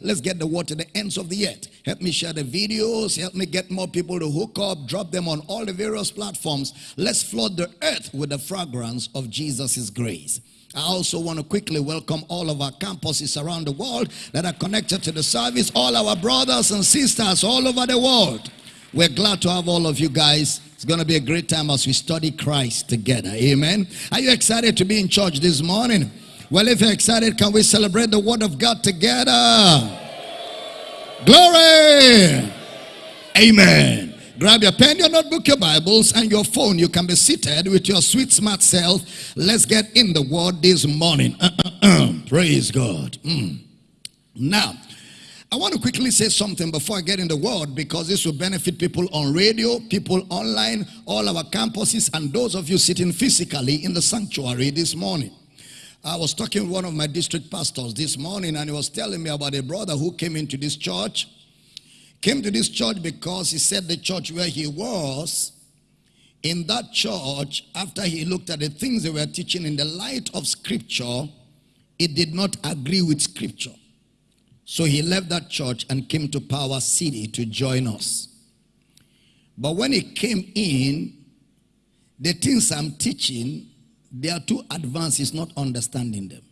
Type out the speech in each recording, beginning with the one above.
Let's get the word to the ends of the earth. Help me share the videos. Help me get more people to hook up, drop them on all the various platforms. Let's flood the earth with the fragrance of Jesus' grace. I also want to quickly welcome all of our campuses around the world that are connected to the service, all our brothers and sisters all over the world. We're glad to have all of you guys. It's going to be a great time as we study Christ together. Amen. Are you excited to be in church this morning? Well, if you're excited, can we celebrate the word of God together? Glory! Amen. Grab your pen, your notebook, your Bibles, and your phone. You can be seated with your sweet, smart self. Let's get in the word this morning. Uh, uh, uh. Praise God. Mm. Now, I want to quickly say something before I get in the word because this will benefit people on radio, people online, all our campuses, and those of you sitting physically in the sanctuary this morning. I was talking with one of my district pastors this morning and he was telling me about a brother who came into this church. Came to this church because he said the church where he was, in that church, after he looked at the things they were teaching in the light of scripture, it did not agree with scripture. So he left that church and came to Power City to join us. But when he came in, the things I'm teaching they are too advanced. He's not understanding them.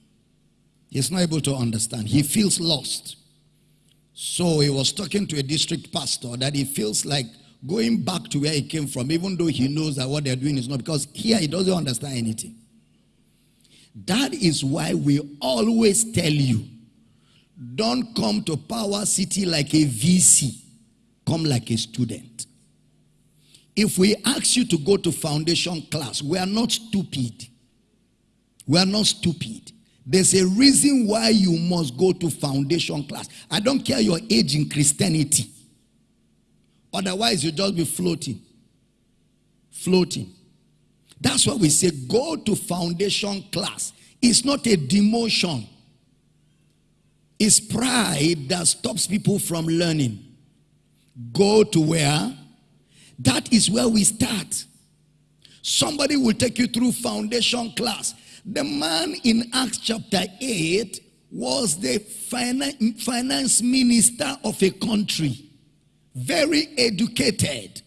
He's not able to understand. He feels lost. So he was talking to a district pastor that he feels like going back to where he came from, even though he knows that what they're doing is not, because here he doesn't understand anything. That is why we always tell you, don't come to Power City like a VC. Come like a student. If we ask you to go to foundation class, we are not stupid. We are not stupid. There's a reason why you must go to foundation class. I don't care your age in Christianity. Otherwise, you'll just be floating. Floating. That's why we say go to foundation class. It's not a demotion. It's pride that stops people from learning. Go to where? That is where we start. Somebody will take you through foundation class. The man in Acts chapter 8 was the finance minister of a country. Very educated.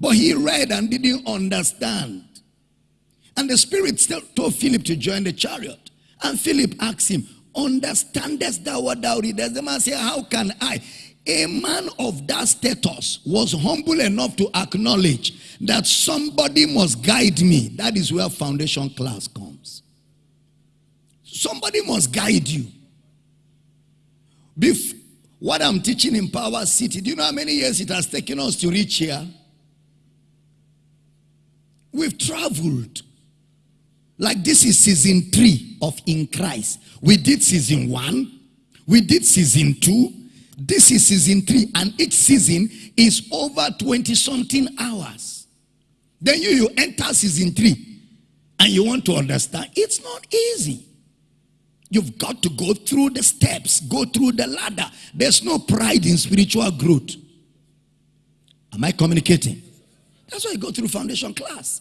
But he read and didn't understand. And the Spirit still told Philip to join the chariot. And Philip asked him, Understandest thou what thou readest? The man said, How can I? A man of that status was humble enough to acknowledge that somebody must guide me. That is where foundation class comes. Somebody must guide you. Bef what I'm teaching in Power City, do you know how many years it has taken us to reach here? We've traveled. Like this is season three of In Christ. We did season one. We did season two. This is season three, and each season is over 20 something hours. Then you, you enter season three and you want to understand. It's not easy. You've got to go through the steps, go through the ladder. There's no pride in spiritual growth. Am I communicating? That's why you go through foundation class.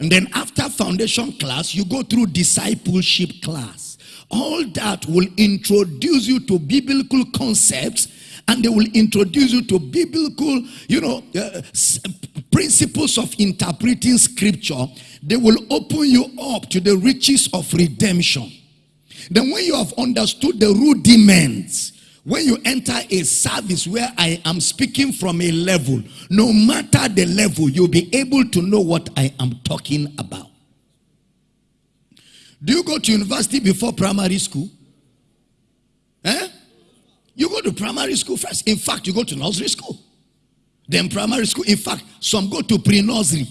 And then after foundation class, you go through discipleship class all that will introduce you to biblical concepts and they will introduce you to biblical, you know, uh, principles of interpreting scripture. They will open you up to the riches of redemption. Then when you have understood the rudiments, when you enter a service where I am speaking from a level, no matter the level, you'll be able to know what I am talking about. Do you go to university before primary school? Eh? You go to primary school first. In fact, you go to nursery school. Then primary school. In fact, some go to pre-nursery.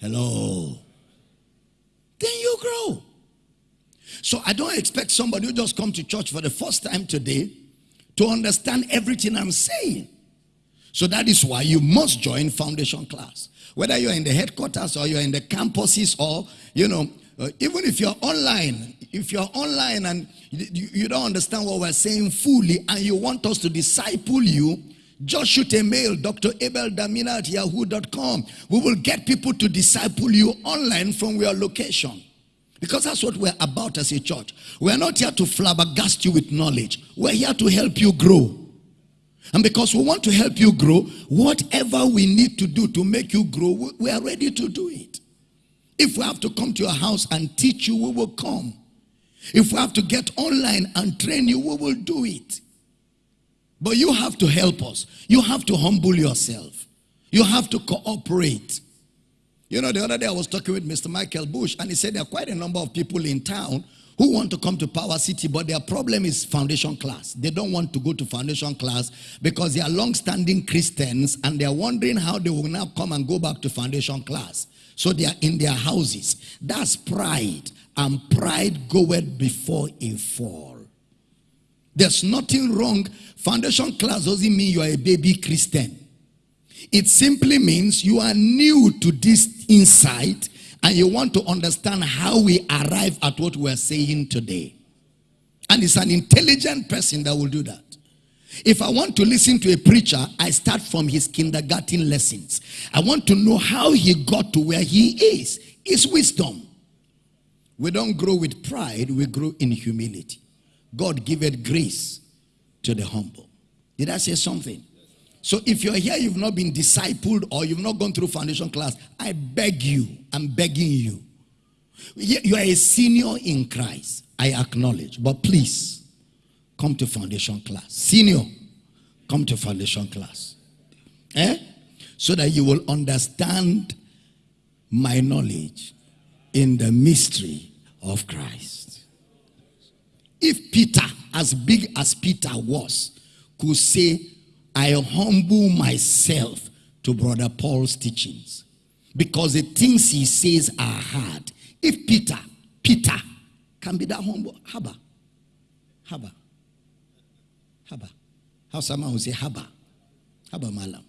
Hello. Then you grow. So I don't expect somebody who just come to church for the first time today to understand everything I'm saying. So that is why you must join foundation class. Whether you're in the headquarters or you're in the campuses or, you know, uh, even if you're online, if you're online and you, you don't understand what we're saying fully and you want us to disciple you, just shoot a mail, Dr. Abel Damina at yahoo.com. We will get people to disciple you online from your location. Because that's what we're about as a church. We're not here to flabbergast you with knowledge. We're here to help you grow. And because we want to help you grow, whatever we need to do to make you grow, we are ready to do it. If we have to come to your house and teach you, we will come. If we have to get online and train you, we will do it. But you have to help us. You have to humble yourself. You have to cooperate. You know, the other day I was talking with Mr. Michael Bush, and he said there are quite a number of people in town who want to come to Power City, but their problem is foundation class. They don't want to go to foundation class because they are long-standing Christians and they are wondering how they will now come and go back to foundation class. So they are in their houses. That's pride. And pride goeth before a fall. There's nothing wrong. Foundation class doesn't mean you are a baby Christian. It simply means you are new to this insight and you want to understand how we arrive at what we're saying today. And it's an intelligent person that will do that. If I want to listen to a preacher, I start from his kindergarten lessons. I want to know how he got to where he is. It's wisdom. We don't grow with pride, we grow in humility. God giveth grace to the humble. Did I say something? So if you're here, you've not been discipled or you've not gone through foundation class, I beg you, I'm begging you. You are a senior in Christ, I acknowledge. But please, come to foundation class. Senior, come to foundation class. Eh? So that you will understand my knowledge in the mystery of Christ. If Peter, as big as Peter was, could say, I humble myself to Brother Paul's teachings because the things he says are hard. If Peter, Peter can be that humble, Haba, Haba, Haba. How someone will say Haba, Haba Malam.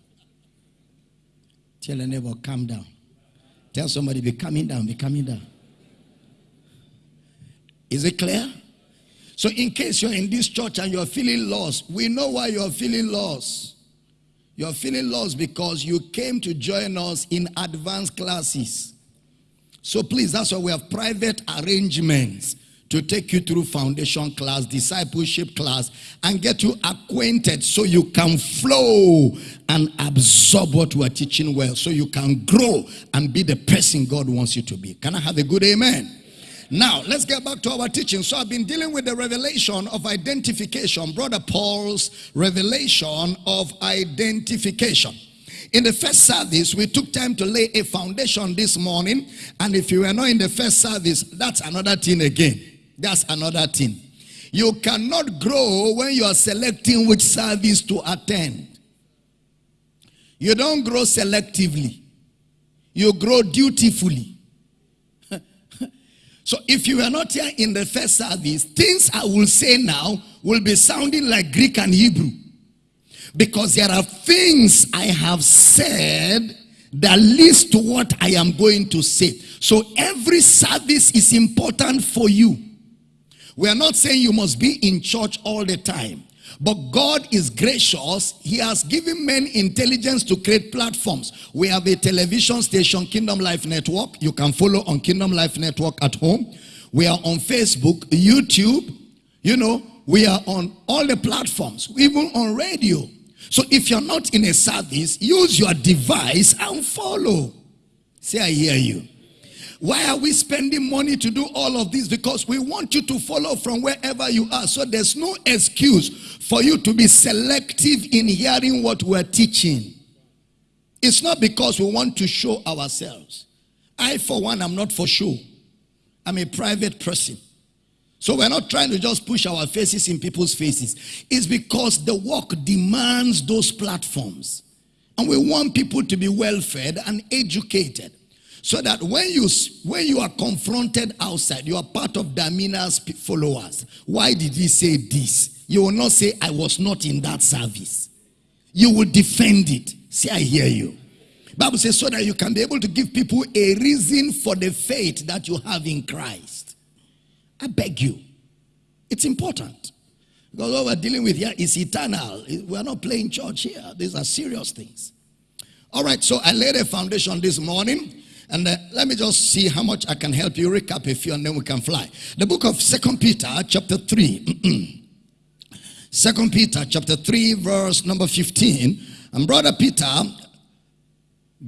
Tell a neighbor, calm down. Tell somebody, be coming down, be coming down. Is it clear? So, in case you're in this church and you're feeling lost, we know why you're feeling lost. You're feeling lost because you came to join us in advanced classes. So, please, that's why we have private arrangements to take you through foundation class, discipleship class, and get you acquainted so you can flow and absorb what we are teaching well, so you can grow and be the person God wants you to be. Can I have a good amen? Now, let's get back to our teaching. So, I've been dealing with the revelation of identification, Brother Paul's revelation of identification. In the first service, we took time to lay a foundation this morning. And if you were not in the first service, that's another thing again. That's another thing. You cannot grow when you are selecting which service to attend. You don't grow selectively, you grow dutifully. So if you are not here in the first service, things I will say now will be sounding like Greek and Hebrew. Because there are things I have said that leads to what I am going to say. So every service is important for you. We are not saying you must be in church all the time. But God is gracious. He has given men intelligence to create platforms. We have a television station, Kingdom Life Network. You can follow on Kingdom Life Network at home. We are on Facebook, YouTube. You know, we are on all the platforms, even on radio. So if you're not in a service, use your device and follow. Say, I hear you. Why are we spending money to do all of this? Because we want you to follow from wherever you are. So there's no excuse for you to be selective in hearing what we're teaching. It's not because we want to show ourselves. I, for one, am not for show. I'm a private person. So we're not trying to just push our faces in people's faces. It's because the work demands those platforms. And we want people to be well fed and educated. So that when you when you are confronted outside, you are part of Damina's followers. Why did he say this? You will not say, I was not in that service. You will defend it. Say, I hear you. Bible says so that you can be able to give people a reason for the faith that you have in Christ. I beg you. It's important. Because what we're dealing with here is eternal. We're not playing church here. These are serious things. All right, so I laid a foundation this morning And uh, let me just see how much I can help you recap a few and then we can fly. The book of Second Peter chapter 3. Second Peter chapter 3 verse number 15. And brother Peter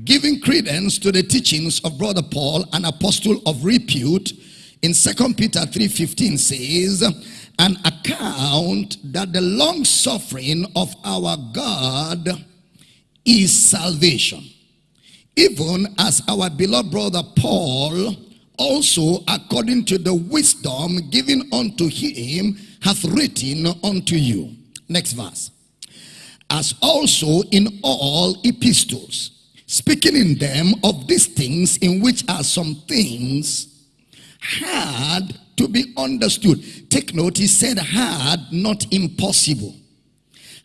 giving credence to the teachings of brother Paul, an apostle of repute, in Second Peter 3.15 says, an account that the long suffering of our God is salvation even as our beloved brother Paul also according to the wisdom given unto him hath written unto you. Next verse. As also in all epistles, speaking in them of these things in which are some things hard to be understood. Take note, he said hard, not impossible.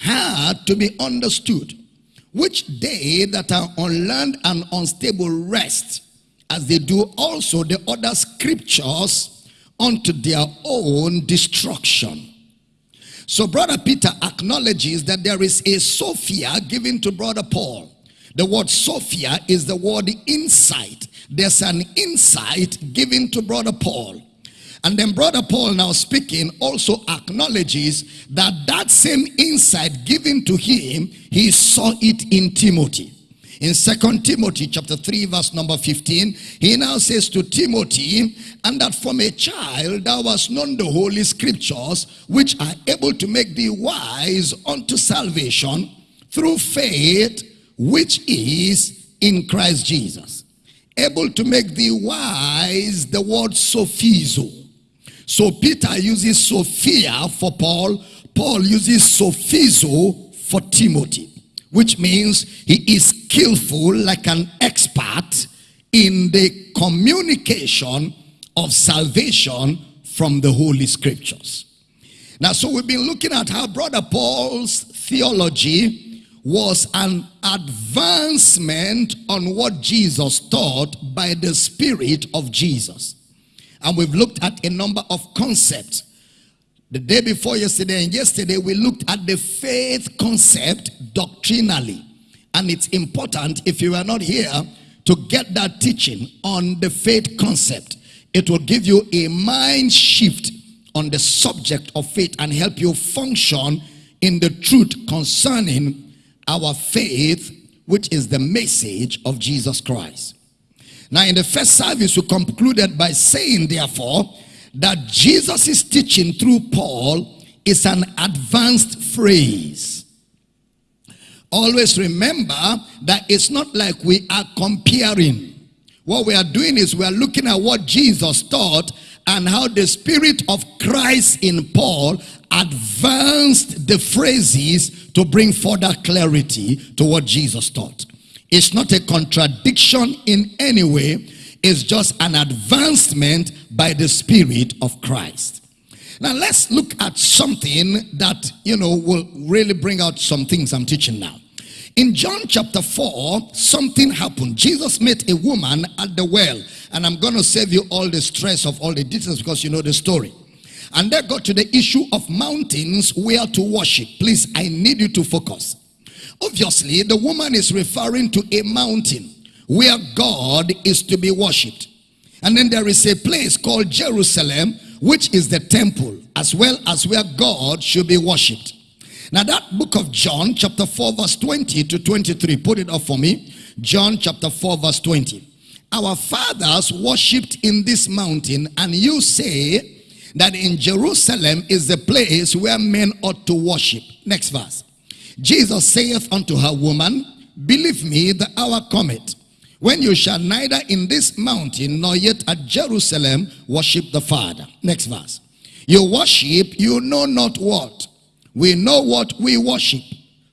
Hard to be understood which they that are unlearned and unstable rest, as they do also the other scriptures unto their own destruction. So brother Peter acknowledges that there is a Sophia given to brother Paul. The word Sophia is the word insight. There's an insight given to brother Paul. And then brother Paul now speaking also acknowledges that that same insight given to him, he saw it in Timothy. In Second Timothy chapter 3 verse number 15, he now says to Timothy, and that from a child thou hast known the holy scriptures, which are able to make thee wise unto salvation through faith, which is in Christ Jesus. Able to make thee wise, the word sophizo so Peter uses Sophia for Paul. Paul uses sophizo for Timothy, which means he is skillful like an expert in the communication of salvation from the Holy Scriptures. Now, so we've been looking at how Brother Paul's theology was an advancement on what Jesus taught by the Spirit of Jesus. And we've looked at a number of concepts. The day before yesterday and yesterday, we looked at the faith concept doctrinally. And it's important, if you are not here, to get that teaching on the faith concept. It will give you a mind shift on the subject of faith and help you function in the truth concerning our faith, which is the message of Jesus Christ. Now, in the first service, we concluded by saying, therefore, that Jesus' teaching through Paul is an advanced phrase. Always remember that it's not like we are comparing. What we are doing is we are looking at what Jesus taught and how the spirit of Christ in Paul advanced the phrases to bring further clarity to what Jesus taught. It's not a contradiction in any way. It's just an advancement by the Spirit of Christ. Now let's look at something that, you know, will really bring out some things I'm teaching now. In John chapter 4, something happened. Jesus met a woman at the well. And I'm going to save you all the stress of all the details because you know the story. And they got to the issue of mountains where to worship. Please, I need you to focus. Obviously, the woman is referring to a mountain where God is to be worshipped. And then there is a place called Jerusalem, which is the temple, as well as where God should be worshipped. Now that book of John, chapter 4, verse 20 to 23, put it up for me. John chapter 4, verse 20. Our fathers worshipped in this mountain, and you say that in Jerusalem is the place where men ought to worship. Next verse. Jesus saith unto her, Woman, believe me, the hour cometh, when you shall neither in this mountain nor yet at Jerusalem worship the Father. Next verse. You worship, you know not what. We know what we worship.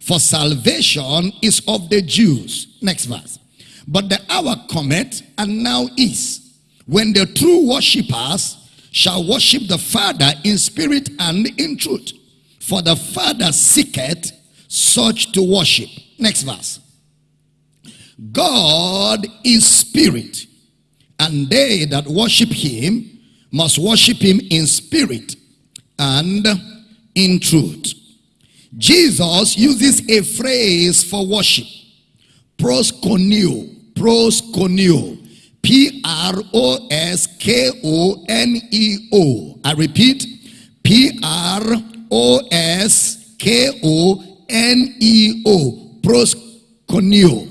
For salvation is of the Jews. Next verse. But the hour cometh, and now is, when the true worshippers shall worship the Father in spirit and in truth. For the Father seeketh such to worship. Next verse. God is spirit, and they that worship him must worship him in spirit and in truth. Jesus uses a phrase for worship. Proskuneo. Proskuneo. P R O S K O N E O. I repeat, P R O S K O N E O. Proskuneo.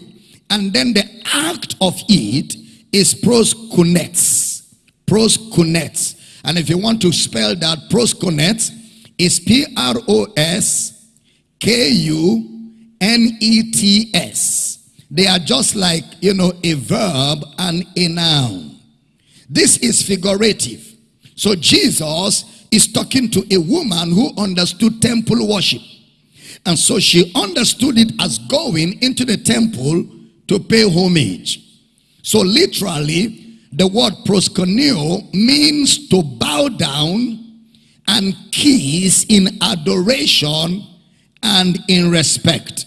And then the act of it is proskunets. Proskunets. And if you want to spell that, proskunets is P R O S K U N E T S. They are just like, you know, a verb and a noun. This is figurative. So Jesus is talking to a woman who understood temple worship. And so she understood it as going into the temple to pay homage. So literally, the word proskuneo means to bow down and kiss in adoration and in respect.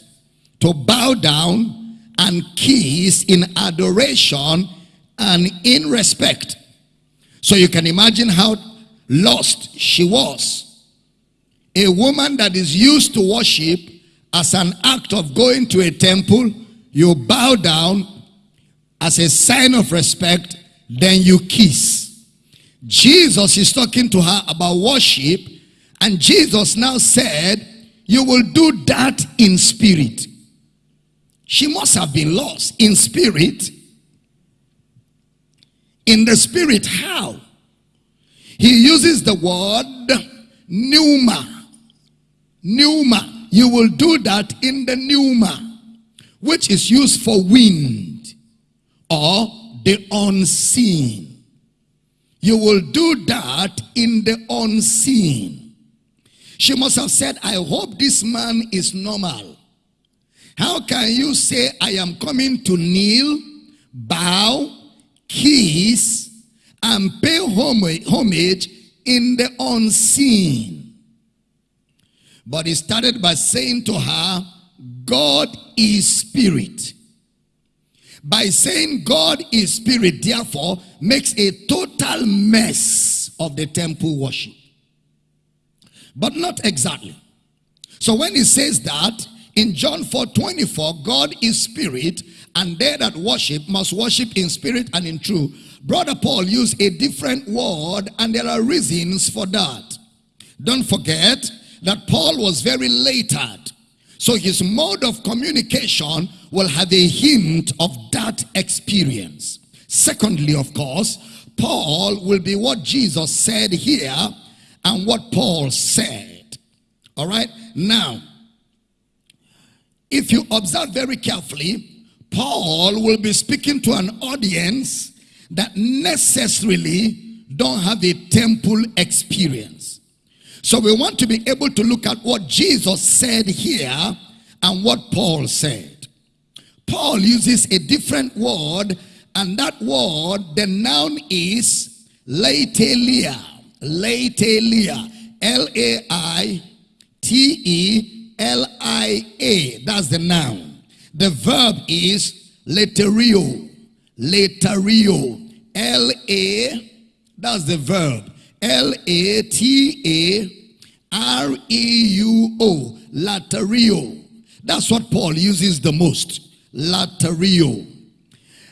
To bow down and kiss in adoration and in respect. So you can imagine how lost she was. A woman that is used to worship as an act of going to a temple, you bow down as a sign of respect, then you kiss. Jesus is talking to her about worship, and Jesus now said, You will do that in spirit. She must have been lost in spirit. In the spirit, how? He uses the word pneuma. Pneuma. You will do that in the pneuma, which is used for wind or the unseen. You will do that in the unseen. She must have said, I hope this man is normal. How can you say, I am coming to kneel, bow, kiss, and pay homage in the unseen? But he started by saying to her, God is spirit. By saying God is spirit, therefore, makes a total mess of the temple worship. But not exactly. So when he says that, in John 4 24, God is spirit, and they that worship must worship in spirit and in truth. Brother Paul used a different word, and there are reasons for that. Don't forget that Paul was very latered. So his mode of communication will have a hint of that experience. Secondly, of course, Paul will be what Jesus said here and what Paul said. All right? Now, if you observe very carefully, Paul will be speaking to an audience that necessarily don't have a temple experience. So we want to be able to look at what Jesus said here and what Paul said. Paul uses a different word and that word, the noun is laitelia. Laitelia. L-A-I-T-E L-I-A. That's the noun. The verb is laterio. Laterio. L-A. That's the verb. L-A-T-A-R-E-U-O. Laterio. That's what Paul uses the most. Laterio.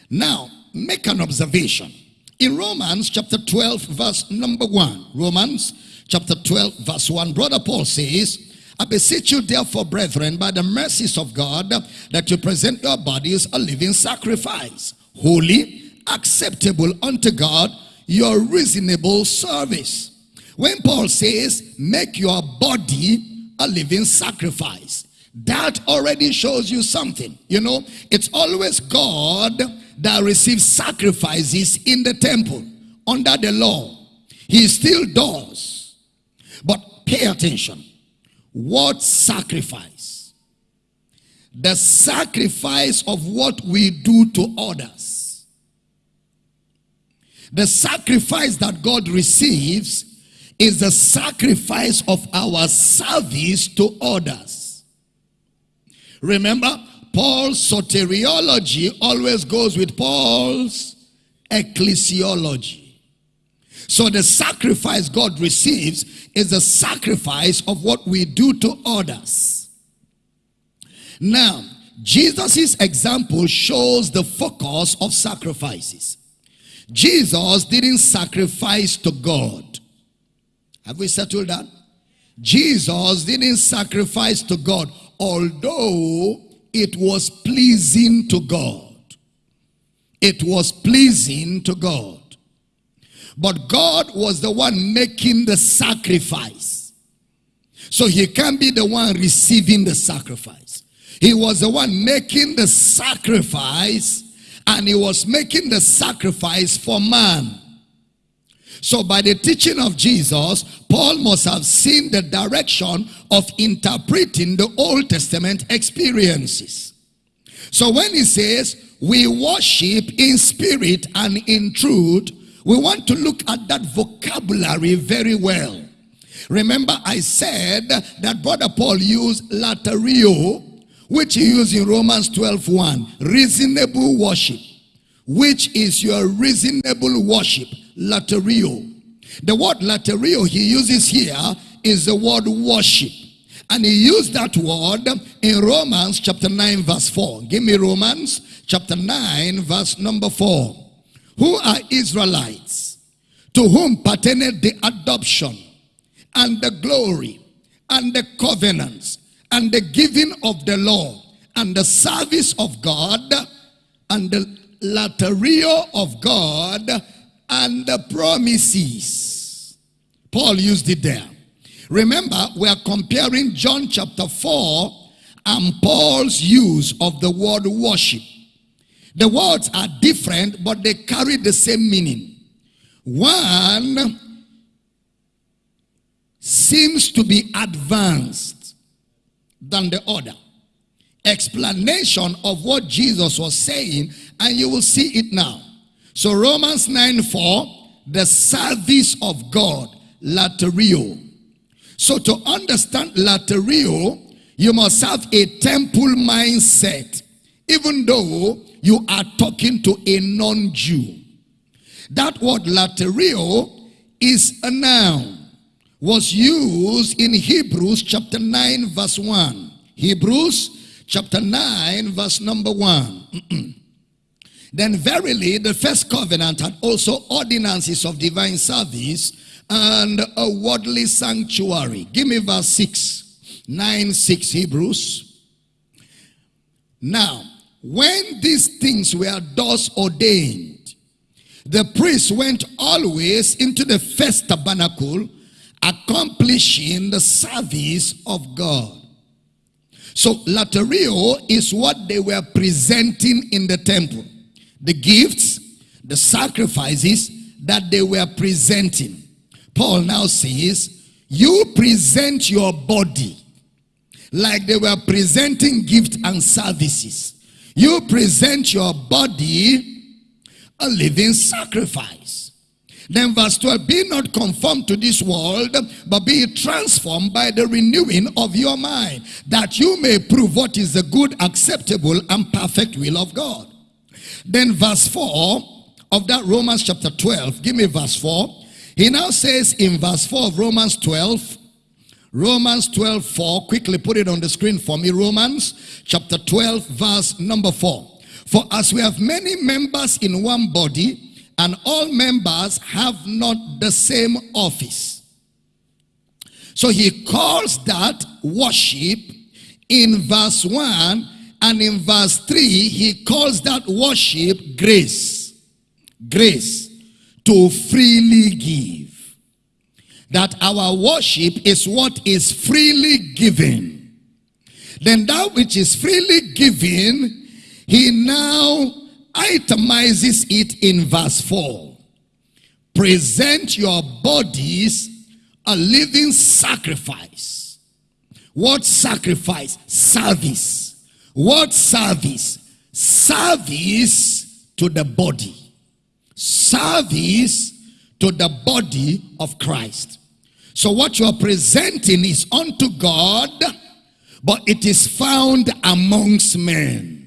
Now, make an observation. In Romans chapter 12 verse number 1. Romans chapter 12 verse 1. Brother Paul says, I beseech you, therefore, brethren, by the mercies of God, that you present your bodies a living sacrifice, holy, acceptable unto God, your reasonable service. When Paul says, make your body a living sacrifice, that already shows you something. You know, it's always God that receives sacrifices in the temple under the law. He still does. But pay attention. What sacrifice? The sacrifice of what we do to others. The sacrifice that God receives is the sacrifice of our service to others. Remember, Paul's soteriology always goes with Paul's ecclesiology. So the sacrifice God receives is the sacrifice of what we do to others. Now, Jesus' example shows the focus of sacrifices. Jesus didn't sacrifice to God. Have we settled that? Jesus didn't sacrifice to God, although it was pleasing to God. It was pleasing to God. But God was the one making the sacrifice. So he can't be the one receiving the sacrifice. He was the one making the sacrifice and he was making the sacrifice for man. So by the teaching of Jesus, Paul must have seen the direction of interpreting the Old Testament experiences. So when he says, we worship in spirit and in truth, we want to look at that vocabulary very well. Remember I said that Brother Paul used laterio which he used in Romans 12 1. Reasonable worship. Which is your reasonable worship? Laterio. The word laterio he uses here is the word worship. And he used that word in Romans chapter 9 verse 4. Give me Romans chapter 9 verse number 4. Who are Israelites? To whom pertained the adoption and the glory and the covenants and the giving of the law and the service of God and the laterio of God and the promises. Paul used it there. Remember, we are comparing John chapter 4 and Paul's use of the word worship. The words are different, but they carry the same meaning. One seems to be advanced than the other. Explanation of what Jesus was saying, and you will see it now. So Romans 9 4, the service of God, laterio. So to understand laterio, you must have a temple mindset, even though you are talking to a non-Jew. That word laterio is a noun was used in Hebrews chapter 9 verse 1. Hebrews chapter 9 verse number 1. then verily the first covenant had also ordinances of divine service and a worldly sanctuary. Give me verse 6. 9 6 Hebrews. Now, when these things were thus ordained, the priest went always into the first tabernacle accomplishing the service of God. So laterio is what they were presenting in the temple. The gifts, the sacrifices that they were presenting. Paul now says, you present your body like they were presenting gifts and services. You present your body a living sacrifice. Then verse 12, be not conformed to this world, but be transformed by the renewing of your mind, that you may prove what is the good, acceptable, and perfect will of God. Then verse 4 of that Romans chapter 12, give me verse 4. He now says in verse 4 of Romans 12, Romans 12, 4, quickly put it on the screen for me. Romans chapter 12, verse number 4. For as we have many members in one body, and all members have not the same office. So he calls that worship in verse 1 and in verse 3 he calls that worship grace. Grace to freely give. That our worship is what is freely given. Then that which is freely given, he now itemizes it in verse 4. Present your bodies a living sacrifice. What sacrifice? Service. What service? Service to the body. Service to the body of Christ. So what you are presenting is unto God, but it is found amongst men.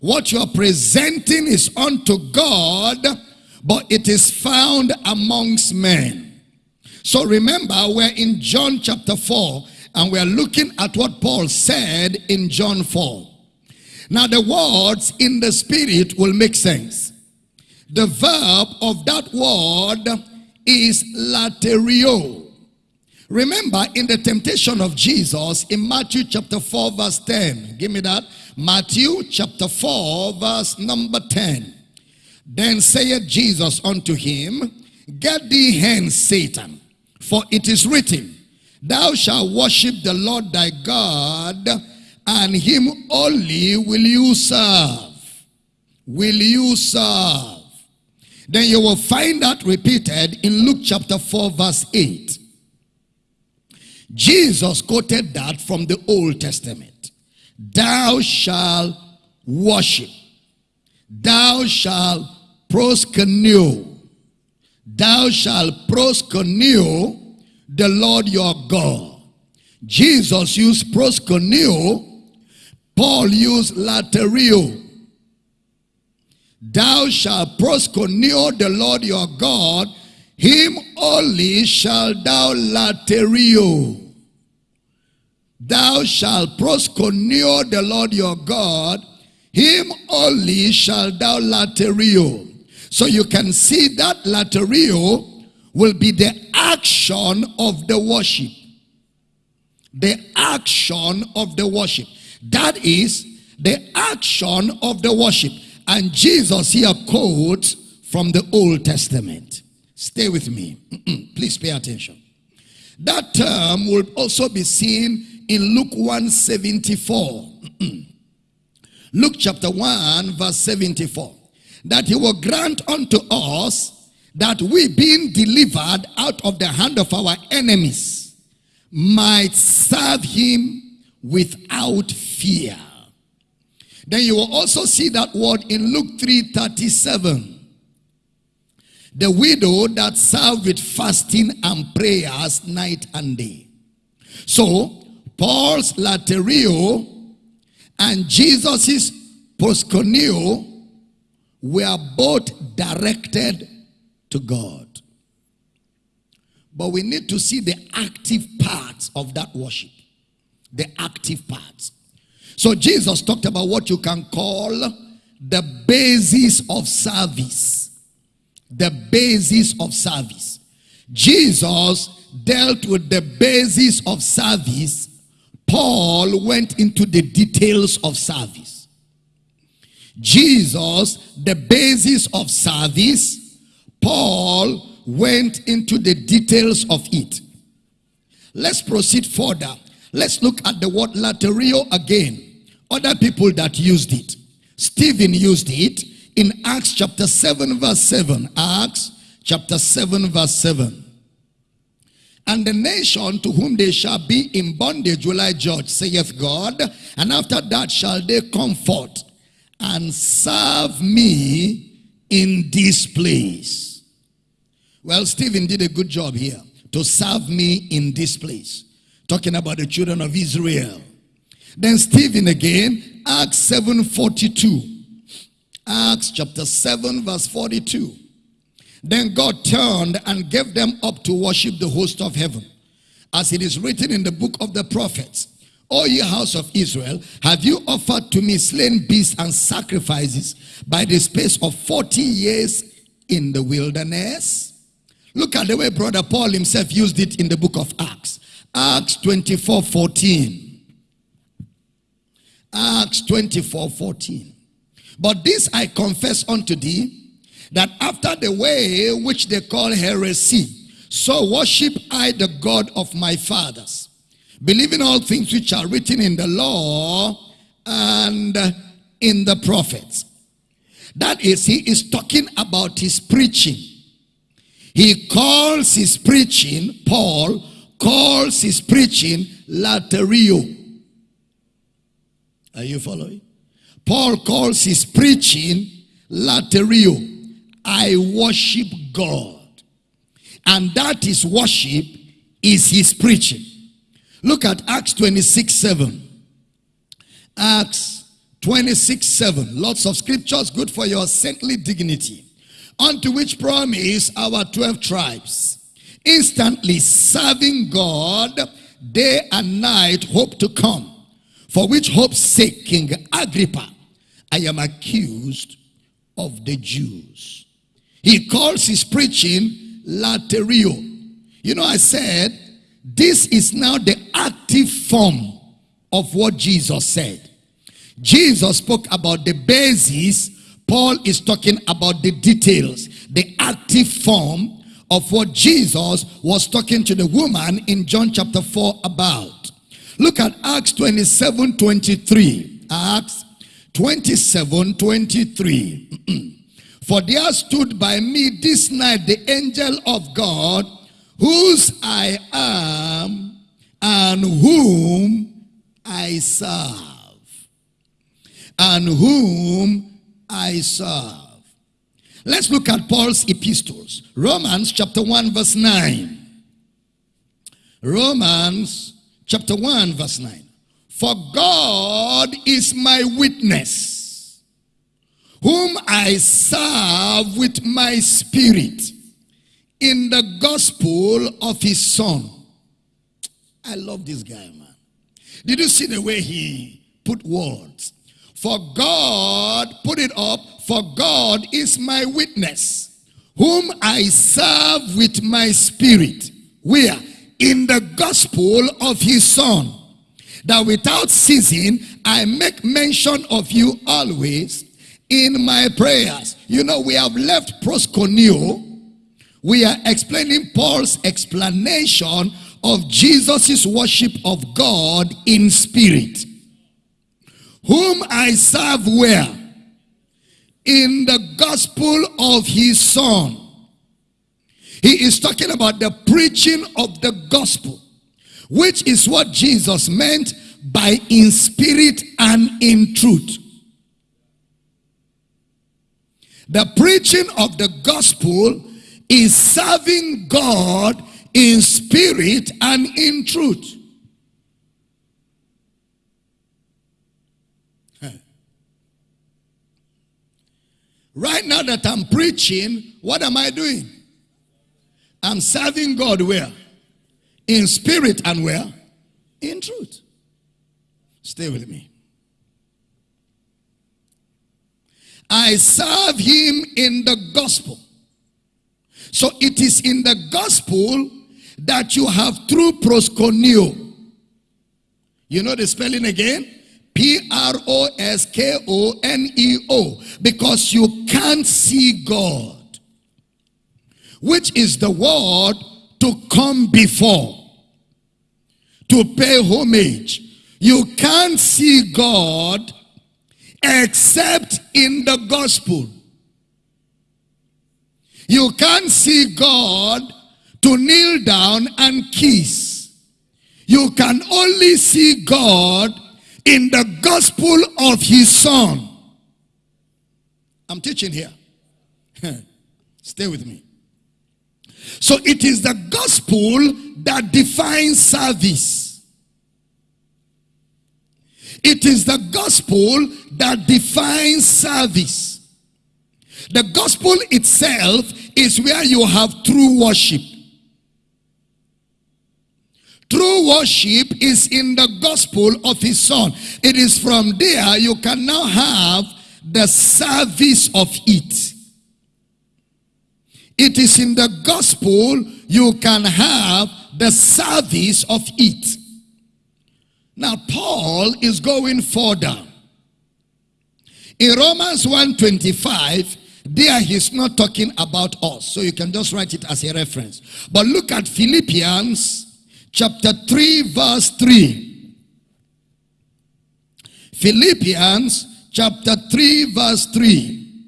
What you are presenting is unto God, but it is found amongst men. So remember, we're in John chapter 4, and we're looking at what Paul said in John 4. Now the words in the spirit will make sense. The verb of that word is laterio. Remember in the temptation of Jesus in Matthew chapter 4 verse 10. Give me that. Matthew chapter 4 verse number 10. Then saith Jesus unto him, Get thee hence, Satan, for it is written, Thou shalt worship the Lord thy God, and him only will you serve. Will you serve? Then you will find that repeated in Luke chapter 4 verse 8. Jesus quoted that from the Old Testament. Thou shalt worship. Thou shalt proskuneo. Thou shalt proskuneo the Lord your God. Jesus used proskuneo. Paul used laterio. Thou shalt proskuneo the Lord your God. Him only shall thou laterio. Thou shalt proskuneo the Lord your God. Him only shall thou laterio. So you can see that laterio will be the action of the worship. The action of the worship. That is the action of the worship. And Jesus here quotes from the Old Testament. Stay with me. Please pay attention. That term will also be seen in Luke 174. Luke chapter 1 verse 74 that he will grant unto us that we being delivered out of the hand of our enemies might serve him without fear. Then you will also see that word in Luke 3:37. The widow that served with fasting and prayers night and day. So, Paul's laterio and Jesus's proskuneo were both directed to God. But we need to see the active parts of that worship. The active parts. So Jesus talked about what you can call the basis of service. The basis of service. Jesus dealt with the basis of service. Paul went into the details of service. Jesus, the basis of service, Paul went into the details of it. Let's proceed further. Let's look at the word laterio again. Other people that used it. Stephen used it in Acts chapter 7 verse 7. Acts chapter 7 verse 7. And the nation to whom they shall be in bondage will I judge, saith God. And after that shall they come forth and serve me in this place. Well, Stephen did a good job here to serve me in this place. Talking about the children of Israel. Then Stephen again, Acts 7 42. Acts chapter 7 verse 42. Then God turned and gave them up to worship the host of heaven. As it is written in the book of the prophets. O ye house of Israel, have you offered to me slain beasts and sacrifices by the space of 40 years in the wilderness? Look at the way brother Paul himself used it in the book of Acts. Acts 24, 14. Acts 24, 14. But this I confess unto thee, that after the way which they call heresy, so worship I the God of my fathers believing all things which are written in the law and in the prophets. That is, he is talking about his preaching. He calls his preaching, Paul calls his preaching laterio. Are you following? Paul calls his preaching laterio. I worship God. And that is worship is his preaching. Look at Acts 26 7. Acts 26 7. Lots of scriptures good for your saintly dignity. Unto which promise our 12 tribes, instantly serving God day and night, hope to come. For which hope's sake, King Agrippa, I am accused of the Jews. He calls his preaching laterio. You know, I said this is now the active form of what Jesus said. Jesus spoke about the basis. Paul is talking about the details, the active form of what Jesus was talking to the woman in John chapter 4 about. Look at Acts 27 23. Acts 27 23. For there stood by me this night the angel of God, whose I am and whom I serve. And whom I serve. Let's look at Paul's epistles. Romans chapter 1 verse 9. Romans chapter 1 verse 9. For God is my witness, whom I serve with my spirit in the gospel of his son. I love this guy, man. Did you see the way he put words? For God, put it up, for God is my witness, whom I serve with my spirit. Where? In the gospel of his son. That without ceasing, I make mention of you always in my prayers. You know, we have left proskuneo. We are explaining Paul's explanation of Jesus' worship of God in spirit. Whom I serve where? in the gospel of his son. He is talking about the preaching of the gospel, which is what Jesus meant by in spirit and in truth. The preaching of the gospel is serving God in spirit and in truth. Right now that I'm preaching, what am I doing? I'm serving God where? In spirit and where? In truth. Stay with me. I serve him in the gospel. So it is in the gospel that you have true proskuneo. You know the spelling again? P-R-O-S-K-O-N-E-O. Because you can't see God. Which is the word to come before. To pay homage. You can't see God except in the gospel. You can't see God to kneel down and kiss. You can only see God in the gospel of his son. I'm teaching here. Stay with me. So it is the gospel that defines service. It is the gospel that defines service. The gospel itself is where you have true worship. True worship is in the gospel of his son. It is from there you can now have the service of it. It is in the gospel you can have the service of it. Now Paul is going further. In Romans 1.25, there he's not talking about us. So you can just write it as a reference. But look at Philippians chapter 3 verse 3. Philippians chapter 3 verse 3.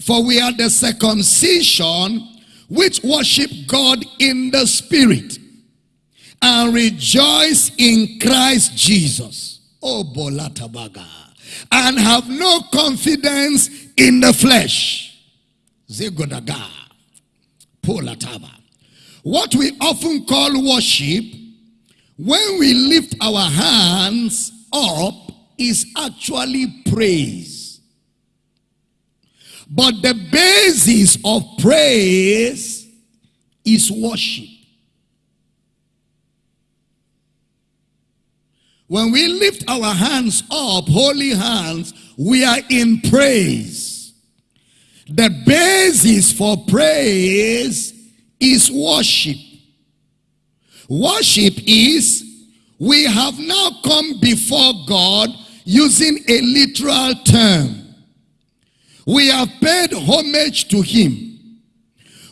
For we are the circumcision which worship God in the spirit and rejoice in Christ Jesus. Oh, Bolatabaga. And have no confidence in the flesh. Zegodaga. Polataba. What we often call worship, when we lift our hands up, is actually praise. But the basis of praise is worship. When we lift our hands up, holy hands, we are in praise. The basis for praise is worship. Worship is we have now come before God using a literal term. We have paid homage to him.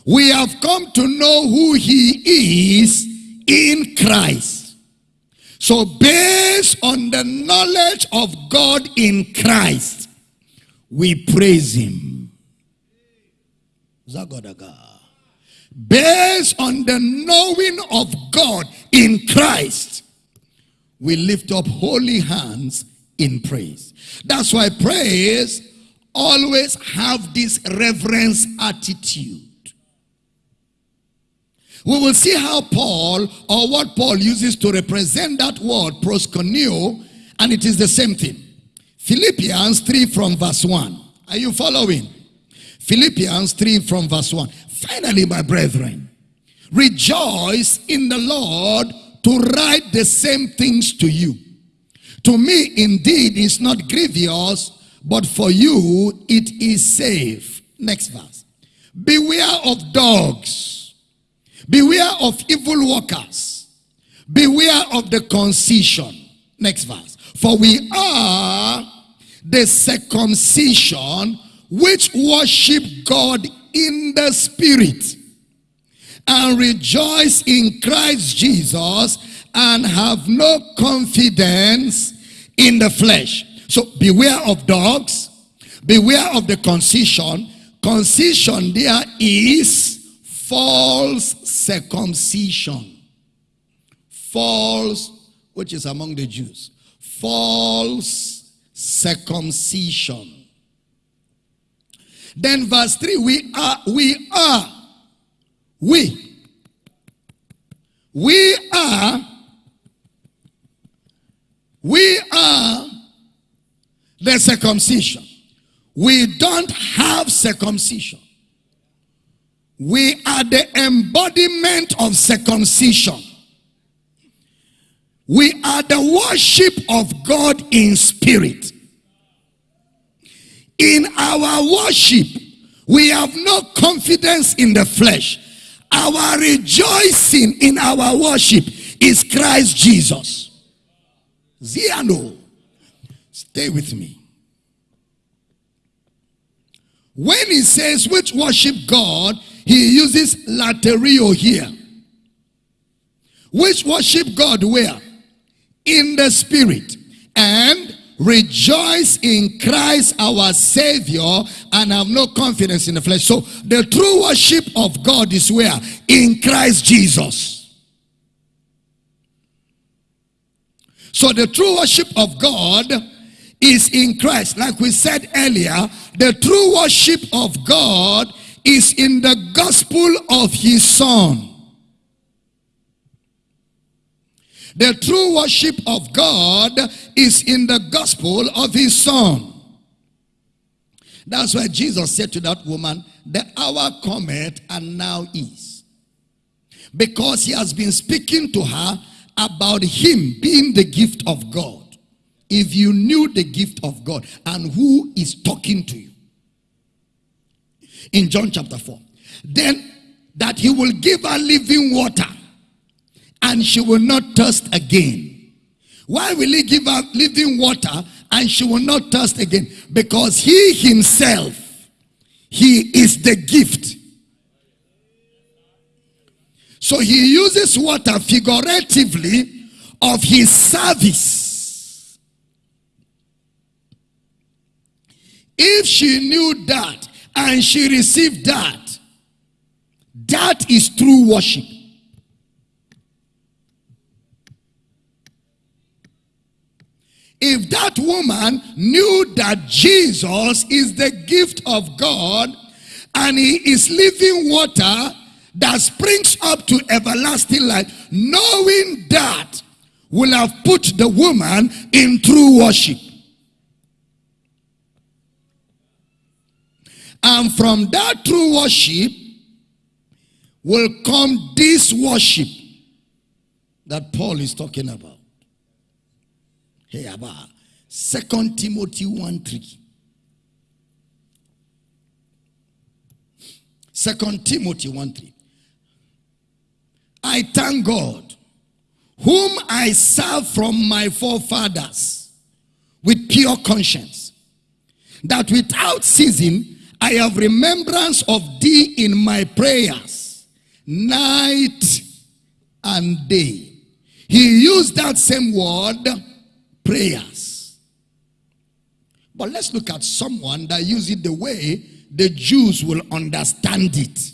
We have come to know who he is in Christ. So based on the knowledge of God in Christ, we praise him. Zagadaga. Based on the knowing of God in Christ, we lift up holy hands in praise. That's why praise always have this reverence attitude. We will see how Paul, or what Paul uses to represent that word, proskuneo, and it is the same thing. Philippians 3 from verse 1. Are you following? Philippians 3 from verse 1. Finally, my brethren, rejoice in the Lord to write the same things to you. To me, indeed, is not grievous, but for you it is safe. Next verse. Beware of dogs. Beware of evil workers. Beware of the concision. Next verse. For we are the circumcision which worship God in the spirit and rejoice in Christ Jesus and have no confidence in the flesh. So beware of dogs. Beware of the concision. Concision there is false circumcision. False, which is among the Jews. False circumcision. Then verse 3, we are, we are, we, we are, we are the circumcision. We don't have circumcision. We are the embodiment of circumcision. We are the worship of God in spirit. In our worship, we have no confidence in the flesh. Our rejoicing in our worship is Christ Jesus. Ziano. Stay with me. When he says which worship God, he uses latreuo here. Which worship God where? In the spirit. And rejoice in Christ our Savior and have no confidence in the flesh. So the true worship of God is where? In Christ Jesus. So the true worship of God is in Christ. Like we said earlier, the true worship of God is in the gospel of his son. The true worship of God is in the gospel of his son. That's why Jesus said to that woman, the hour cometh and now is. Because he has been speaking to her about him being the gift of God. If you knew the gift of God and who is talking to you. In John chapter 4. Then that he will give her living water and she will not thirst again. Why will he give her living water and she will not thirst again? Because he himself, he is the gift. So he uses water figuratively of his service. If she knew that and she received that, that is true worship. If that woman knew that Jesus is the gift of God and he is living water that springs up to everlasting life, knowing that will have put the woman in true worship. And from that true worship will come this worship that Paul is talking about. Hey, Abba. Second Timothy 1 3. Second Timothy 1 3. I thank God, whom I serve from my forefathers with pure conscience, that without ceasing I have remembrance of thee in my prayers, night and day. He used that same word, prayers. But let's look at someone that uses it the way the Jews will understand it.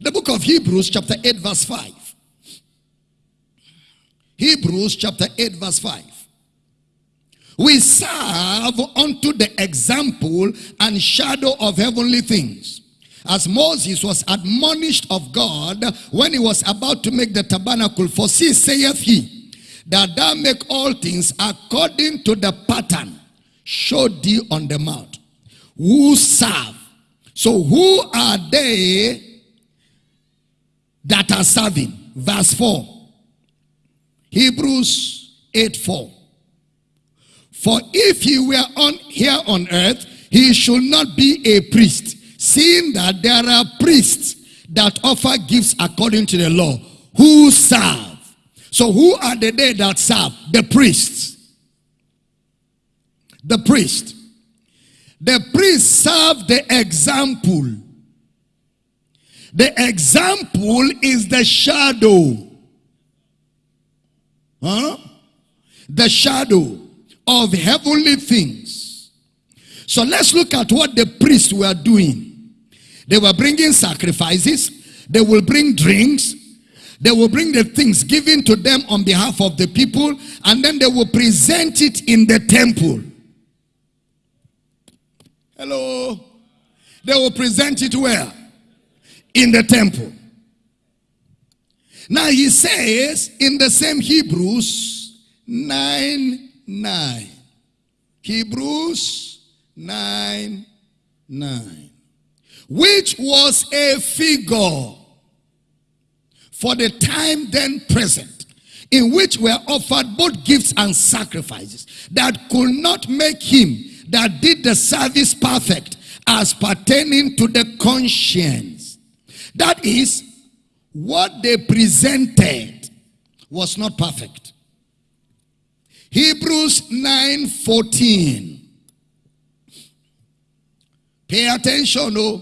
The book of Hebrews chapter 8 verse 5. Hebrews chapter 8 verse 5. We serve unto the example and shadow of heavenly things. As Moses was admonished of God when he was about to make the tabernacle, for see, saith he, that thou make all things according to the pattern showed thee on the mount. Who serve? So who are they that are serving? Verse 4. Hebrews 8 4. For if he were on here on earth, he should not be a priest, seeing that there are priests that offer gifts according to the law, who serve. So who are the they that serve? The priests. The priest. The priest serve the example. The example is the shadow. Huh? The shadow of heavenly things. So let's look at what the priests were doing. They were bringing sacrifices. They will bring drinks. They will bring the things given to them on behalf of the people. And then they will present it in the temple. Hello. They will present it where? In the temple. Now he says in the same Hebrews 9 9. Hebrews 9 9. Which was a figure for the time then present in which were offered both gifts and sacrifices that could not make him that did the service perfect as pertaining to the conscience. That is, what they presented was not perfect. Hebrews 9:14. Pay attention, oh.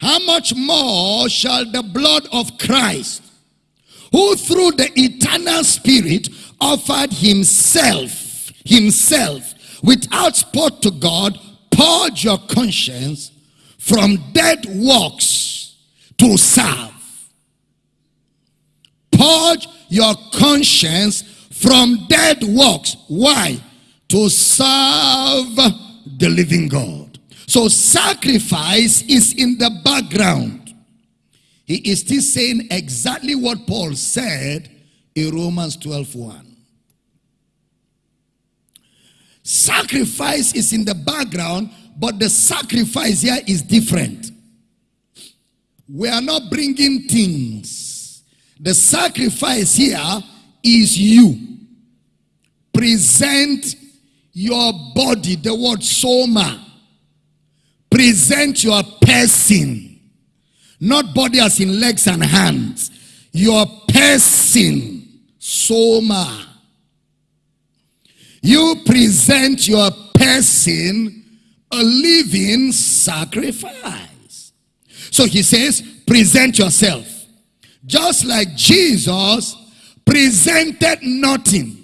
How much more shall the blood of Christ, who through the eternal spirit offered himself, himself without spot to God, purge your conscience from dead works to serve. Purge your conscience from dead works. Why? To serve the living God. So sacrifice is in the background. He is still saying exactly what Paul said in Romans 12 1. Sacrifice is in the background, but the sacrifice here is different. We are not bringing things. The sacrifice here is you. Present your body, the word soma. Present your person. Not body as in legs and hands. Your person, soma. You present your person a living sacrifice. So he says, present yourself. Just like Jesus presented nothing.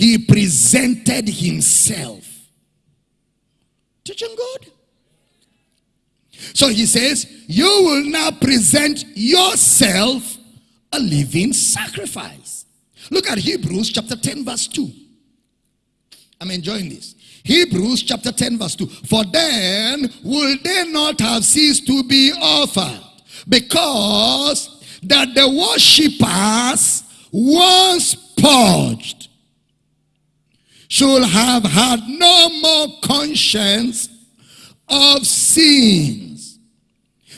He presented himself. Teaching good. So he says, you will now present yourself a living sacrifice. Look at Hebrews chapter 10 verse 2. I'm enjoying this. Hebrews chapter 10 verse 2. For then will they not have ceased to be offered because that the worshippers once purged should have had no more conscience of sins.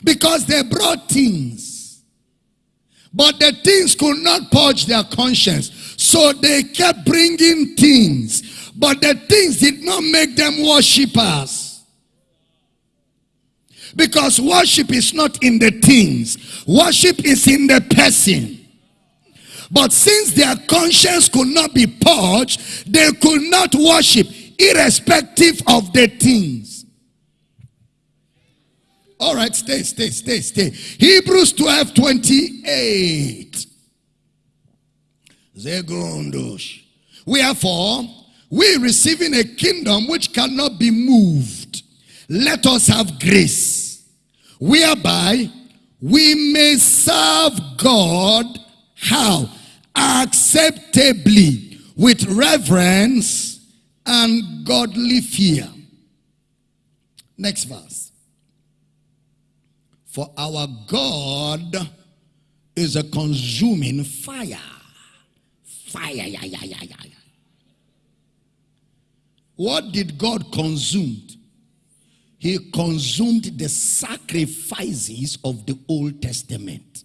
Because they brought things. But the things could not purge their conscience. So they kept bringing things. But the things did not make them worshippers. Because worship is not in the things, worship is in the person. But since their conscience could not be purged, they could not worship, irrespective of the things. All right, stay, stay, stay, stay. Hebrews 12 28. Wherefore, we receiving a kingdom which cannot be moved, let us have grace, whereby we may serve God how? Acceptably, with reverence and godly fear. Next verse. For our God is a consuming fire. Fire, yeah, yeah, yeah, yeah. What did God consume? He consumed the sacrifices of the Old Testament.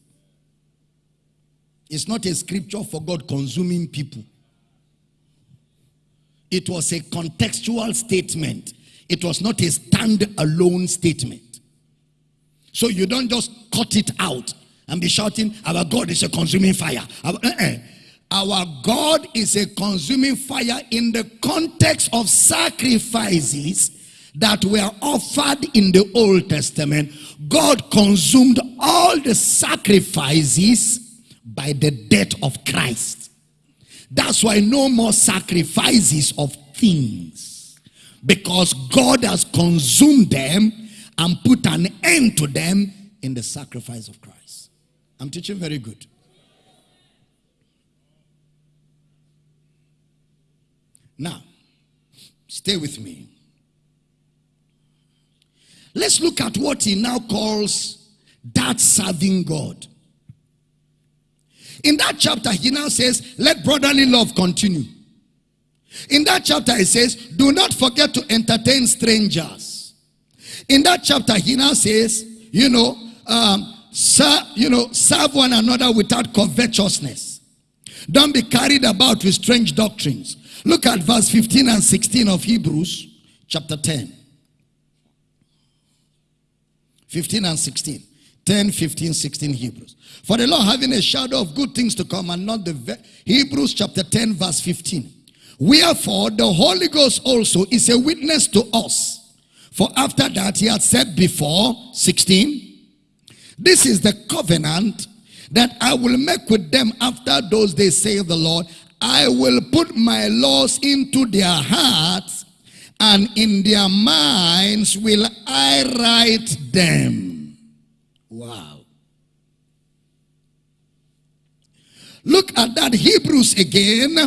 It's not a scripture for God consuming people. It was a contextual statement. It was not a stand-alone statement. So you don't just cut it out and be shouting, our God is a consuming fire. Our, uh -uh. our God is a consuming fire in the context of sacrifices that were offered in the Old Testament. God consumed all the sacrifices by the death of Christ. That's why no more sacrifices of things. Because God has consumed them and put an end to them in the sacrifice of Christ. I'm teaching very good. Now, stay with me. Let's look at what he now calls that serving God. In that chapter, he now says, let brotherly love continue. In that chapter, he says, do not forget to entertain strangers. In that chapter, he now says, you know, um, serve, you know, serve one another without covetousness. Don't be carried about with strange doctrines. Look at verse 15 and 16 of Hebrews chapter 10. 15 and 16. 10, 15, 16 Hebrews. For the Lord having a shadow of good things to come and not the Hebrews chapter 10 verse 15. Wherefore the Holy Ghost also is a witness to us. For after that he had said before, 16, this is the covenant that I will make with them after those days, say the Lord. I will put my laws into their hearts and in their minds will I write them. Wow. Look at that Hebrews again,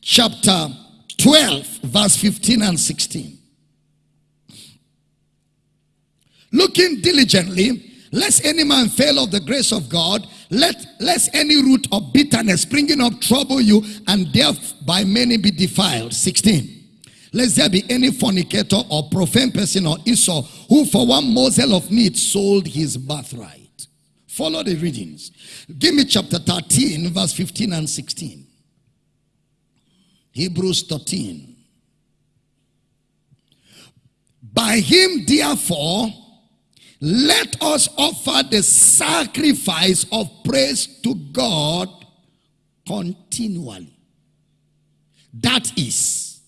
chapter 12, verse 15 and 16. Looking diligently, lest any man fail of the grace of God, let lest any root of bitterness springing up trouble you, and thereby by many be defiled. 16. Lest there be any fornicator or profane person or Esau who for one morsel of meat sold his birthright. Follow the readings. Give me chapter 13, verse 15 and 16. Hebrews 13. By him, therefore, let us offer the sacrifice of praise to God continually. That is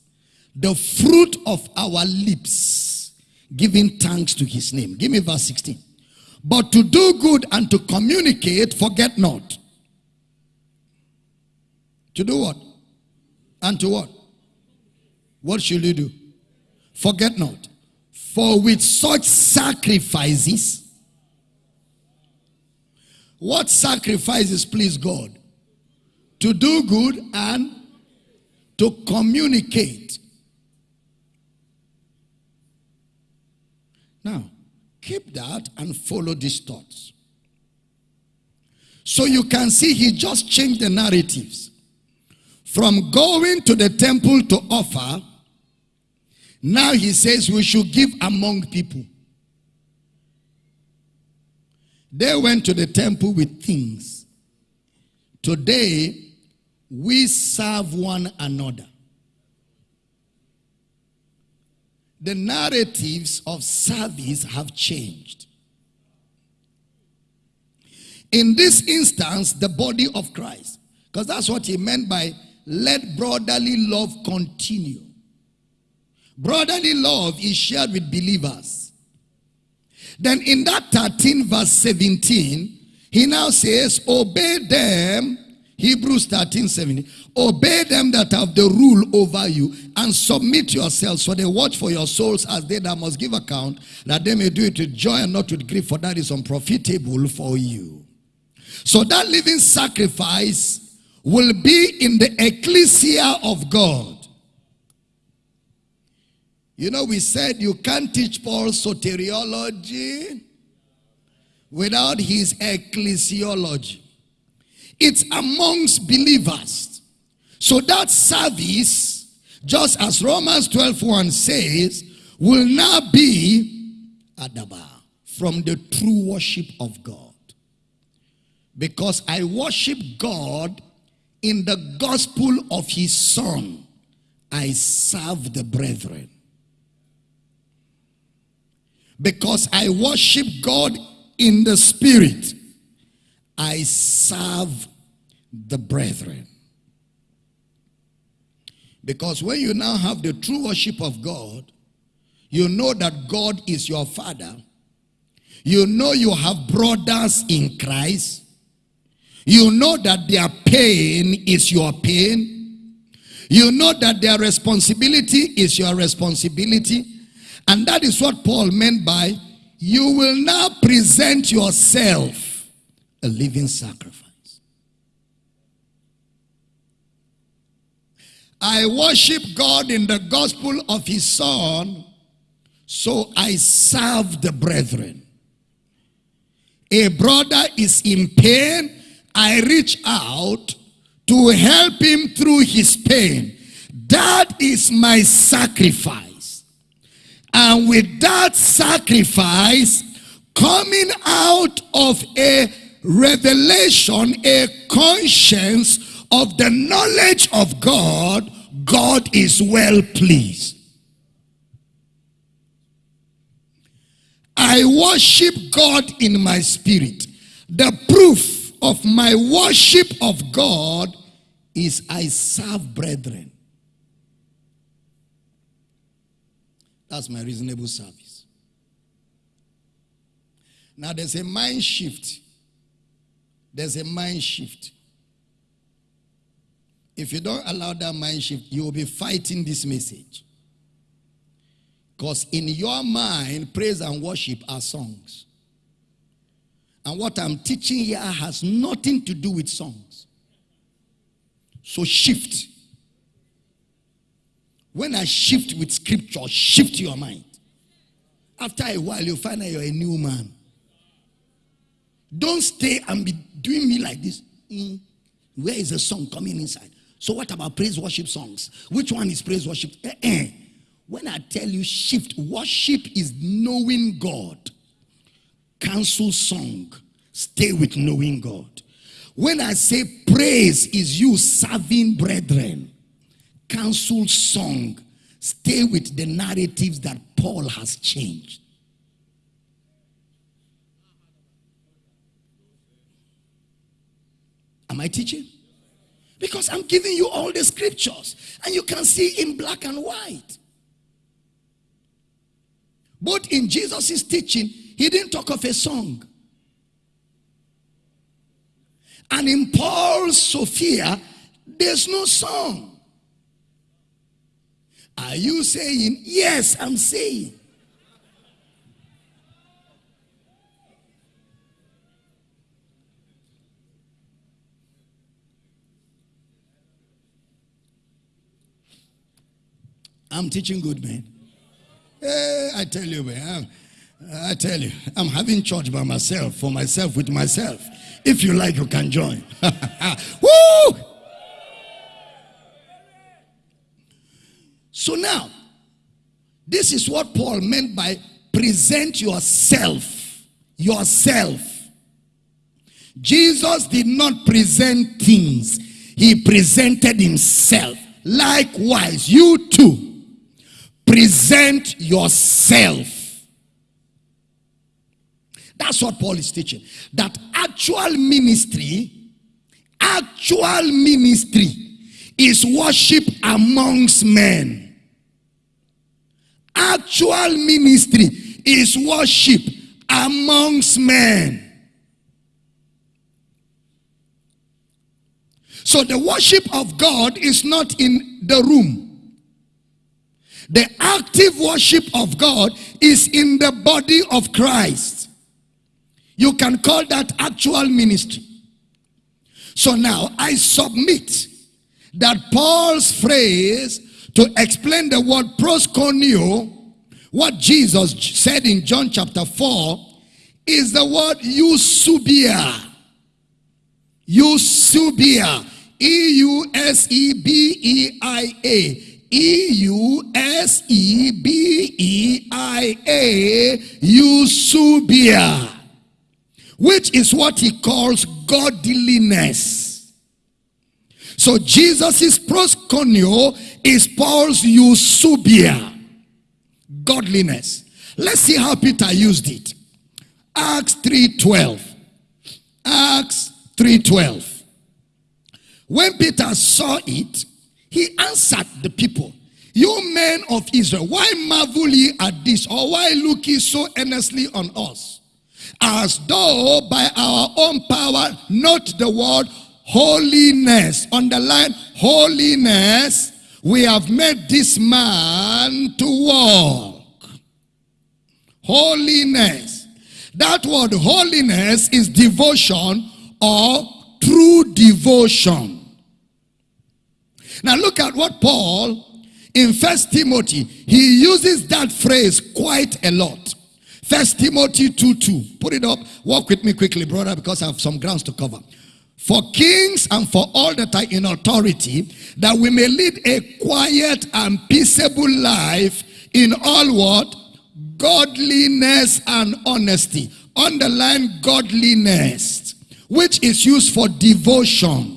the fruit of our lips, giving thanks to his name. Give me verse 16. But to do good and to communicate, forget not. To do what? And to what? What should you do? Forget not. For with such sacrifices, what sacrifices please God? To do good and to communicate. Now, keep that and follow these thoughts. So you can see he just changed the narratives. From going to the temple to offer, now he says we should give among people. They went to the temple with things. Today, we serve one another. The narratives of service have changed. In this instance, the body of Christ, because that's what he meant by let brotherly love continue. Brotherly love is shared with believers. Then in that 13 verse 17, he now says, obey them, Hebrews 13, 17, obey them that have the rule over you and submit yourselves for they watch for your souls as they that must give account that they may do it with joy and not with grief for that is unprofitable for you. So that living sacrifice will be in the ecclesia of God. You know, we said you can't teach Paul soteriology without his ecclesiology. It's amongst believers. So that service, just as Romans 12 1 says, will now be adaba from the true worship of God. Because I worship God in the gospel of his son. I serve the brethren. Because I worship God in the spirit, I serve the brethren. Because when you now have the true worship of God, you know that God is your father. You know you have brothers in Christ. You know that their pain is your pain. You know that their responsibility is your responsibility. And that is what Paul meant by you will now present yourself a living sacrifice. I worship God in the gospel of his son, so I serve the brethren. A brother is in pain, I reach out to help him through his pain. That is my sacrifice. And with that sacrifice, coming out of a revelation, a conscience of the knowledge of God, God is well pleased. I worship God in my spirit. The proof of my worship of God is I serve brethren. That's my reasonable service. Now there's a mind shift. There's a mind shift. If you don't allow that mind shift, you will be fighting this message. Because in your mind, praise and worship are songs. And what I'm teaching here has nothing to do with songs. So shift. When I shift with scripture, shift your mind. After a while, you'll find out you're a new man. Don't stay and be doing me like this. Mm. Where is the song coming inside? So, what about praise worship songs? Which one is praise worship? Eh, eh. When I tell you shift, worship is knowing God. Cancel song. Stay with knowing God. When I say praise is you serving brethren cancel song. Stay with the narratives that Paul has changed. Am I teaching? Because I'm giving you all the scriptures and you can see in black and white. But in Jesus' teaching, he didn't talk of a song. And in Paul's Sophia, there's no song. Are you saying, yes, I'm saying? I'm teaching good, men. Hey, I tell you, man. I tell you, I'm having church by myself, for myself, with myself. If you like, you can join. Woo! So now, this is what Paul meant by present yourself. Yourself. Jesus did not present things, he presented himself. Likewise, you too present yourself. That's what Paul is teaching. That actual ministry, actual ministry is worship amongst men. Actual ministry is worship amongst men. So the worship of God is not in the room. The active worship of God is in the body of Christ. You can call that actual ministry. So now I submit that Paul's phrase to explain the word proskuneo, what Jesus said in John chapter 4, is the word eusebeia. Eusebeia. E-U-S-E-B-E-I-A. E-U-S-E-B-E-I-A. Eusebeia. Which is what he calls godliness. So Jesus' proskuneo is Paul's eusebeia. Godliness. Let's see how Peter used it. Acts 3.12. Acts 3.12. When Peter saw it, he answered the people, You men of Israel, why marvel ye at this, or why look ye so earnestly on us? As though by our own power, not the word holiness, underline holiness, we have made this man to walk. Holiness. That word holiness is devotion or true devotion. Now look at what Paul in First Timothy, he uses that phrase quite a lot. First Timothy 2 2. Put it up. Walk with me quickly, brother, because I have some grounds to cover. For kings and for all that are in authority, that we may lead a quiet and peaceable life in all what? Godliness and honesty. Underline godliness, which is used for devotion.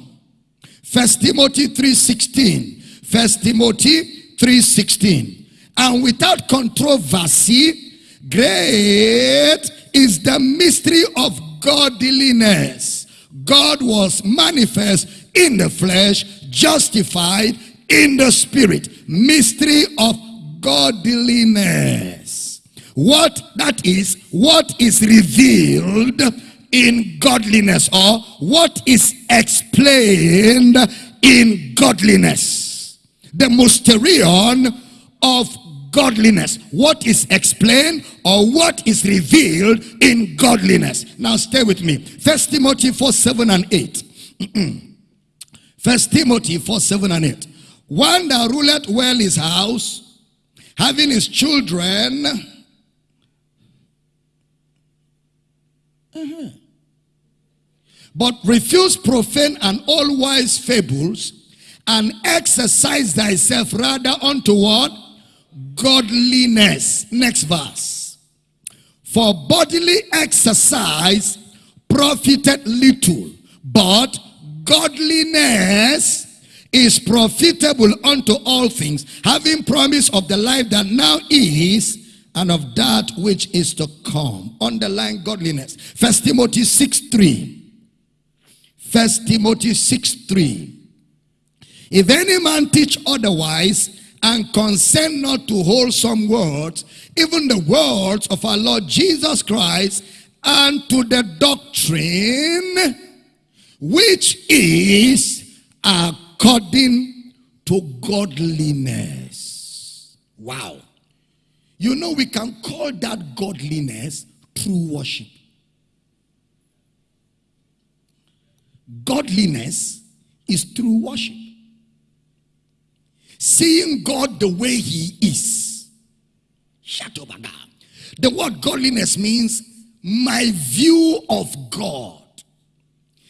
First Timothy 3.16. First Timothy 3.16. And without controversy, great is the mystery of godliness. God was manifest in the flesh, justified in the spirit. Mystery of godliness. What that is, what is revealed in godliness or what is explained in godliness. The mysterion of godliness. What is explained or what is revealed in godliness. Now stay with me. First Timothy 4, 7 and 8. First Timothy 4, 7 and 8. One that ruleth well his house, having his children, -huh. But refuse profane and all wise fables, and exercise thyself rather unto what? Godliness. Next verse. For bodily exercise profited little, but godliness is profitable unto all things, having promise of the life that now is and of that which is to come. Underline godliness. First Timothy 6 3. First Timothy 6 3. If any man teach otherwise and consent not to wholesome words, even the words of our Lord Jesus Christ, and to the doctrine which is according to godliness. Wow. You know, we can call that godliness true worship. Godliness is true worship. Seeing God the way he is. The word godliness means my view of God.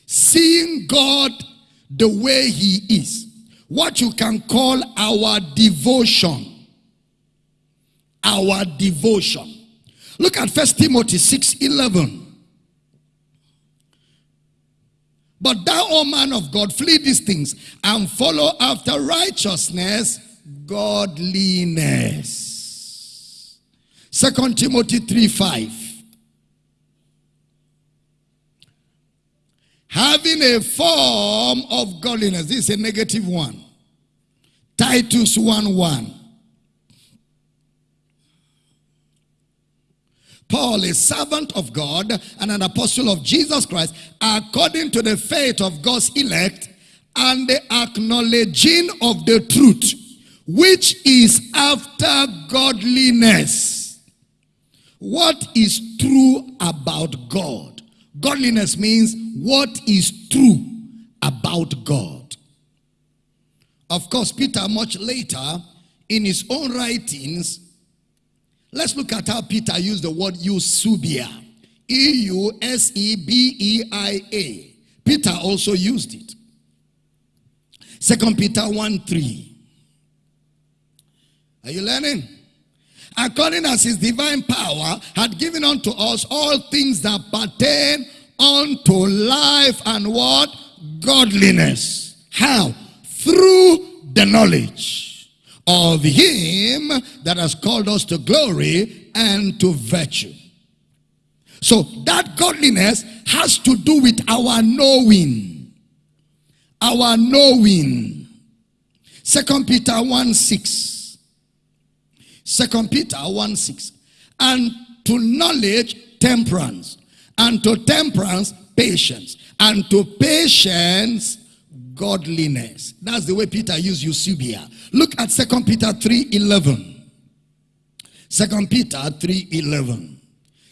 Seeing God the way he is. What you can call our devotion our devotion. Look at First Timothy 6 11. But thou, O man of God, flee these things and follow after righteousness, godliness. Second Timothy 3 5. Having a form of godliness. This is a negative one. Titus 1 1. Paul, a servant of God and an apostle of Jesus Christ, according to the faith of God's elect and the acknowledging of the truth, which is after godliness. What is true about God? Godliness means what is true about God. Of course, Peter, much later, in his own writings, let's look at how Peter used the word eusebeia. E-U-S-E-B-E-I-A. Peter also used it. Second Peter 1 3. Are you learning? According as his divine power had given unto us all things that pertain unto life and what? Godliness. How? Through the knowledge of him that has called us to glory and to virtue. So that godliness has to do with our knowing. Our knowing. Second Peter 1 6. Second Peter 1 6. And to knowledge, temperance. And to temperance, patience. And to patience, godliness. That's the way Peter used Eusebeia. Look at Second Peter 3 11. Second Peter 3 11.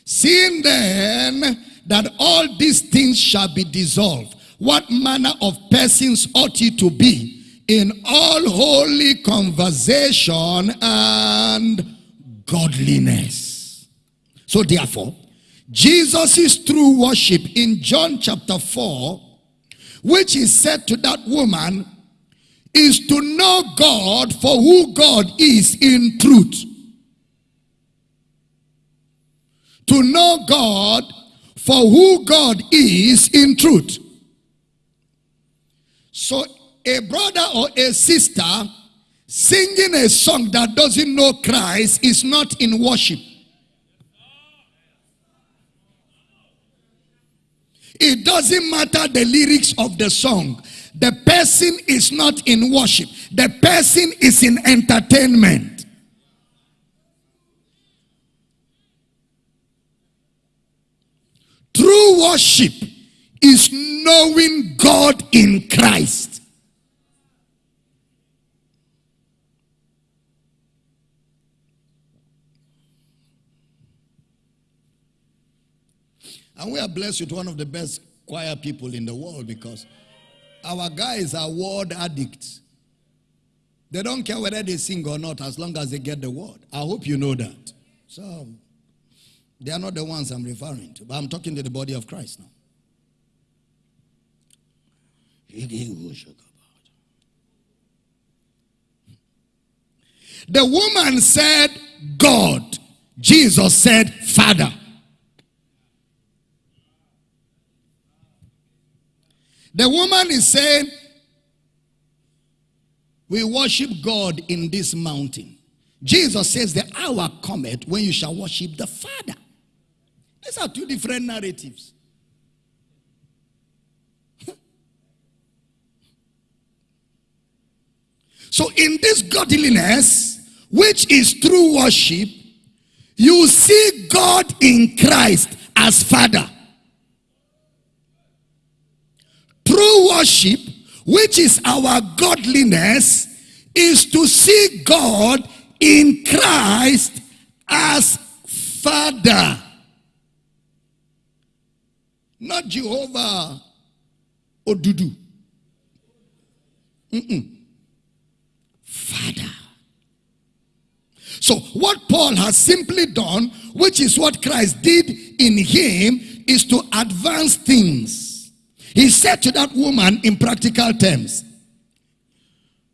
Seeing then that all these things shall be dissolved, what manner of persons ought ye to be in all holy conversation and godliness? So therefore, Jesus' is true worship in John chapter 4, which is said to that woman, is to know God for who God is in truth to know God for who God is in truth. So a brother or a sister singing a song that doesn't know Christ is not in worship. It doesn't matter the lyrics of the song. The person is not in worship. The person is in entertainment. True worship is knowing God in Christ. And we are blessed with one of the best choir people in the world because our guys are word addicts. They don't care whether they sing or not as long as they get the word. I hope you know that. So they are not the ones I'm referring to, but I'm talking to the body of Christ now. The woman said, God. Jesus said, Father. The woman is saying, We worship God in this mountain. Jesus says, The hour cometh when you shall worship the Father. These are two different narratives. so, in this godliness, which is true worship, you see God in Christ as Father. True worship, which is our godliness, is to see God in Christ as Father. Not Jehovah Odudu. Mm -mm. Father. So what Paul has simply done, which is what Christ did in him, is to advance things. He said to that woman in practical terms,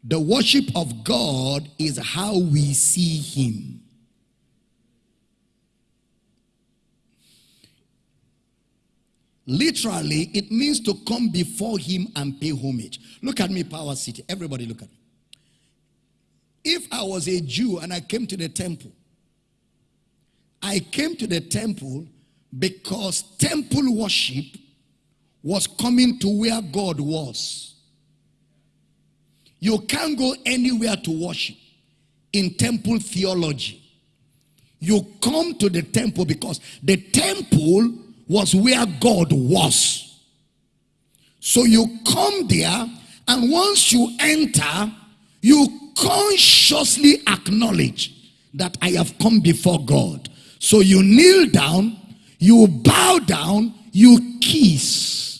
the worship of God is how we see him. Literally, it means to come before him and pay homage. Look at me, Power City. Everybody look at me. If I was a Jew and I came to the temple I came to the temple because temple worship was coming to where God was. You can't go anywhere to worship in temple theology. You come to the temple because the temple was where God was. So you come there, and once you enter, you consciously acknowledge that I have come before God. So you kneel down, you bow down, you kiss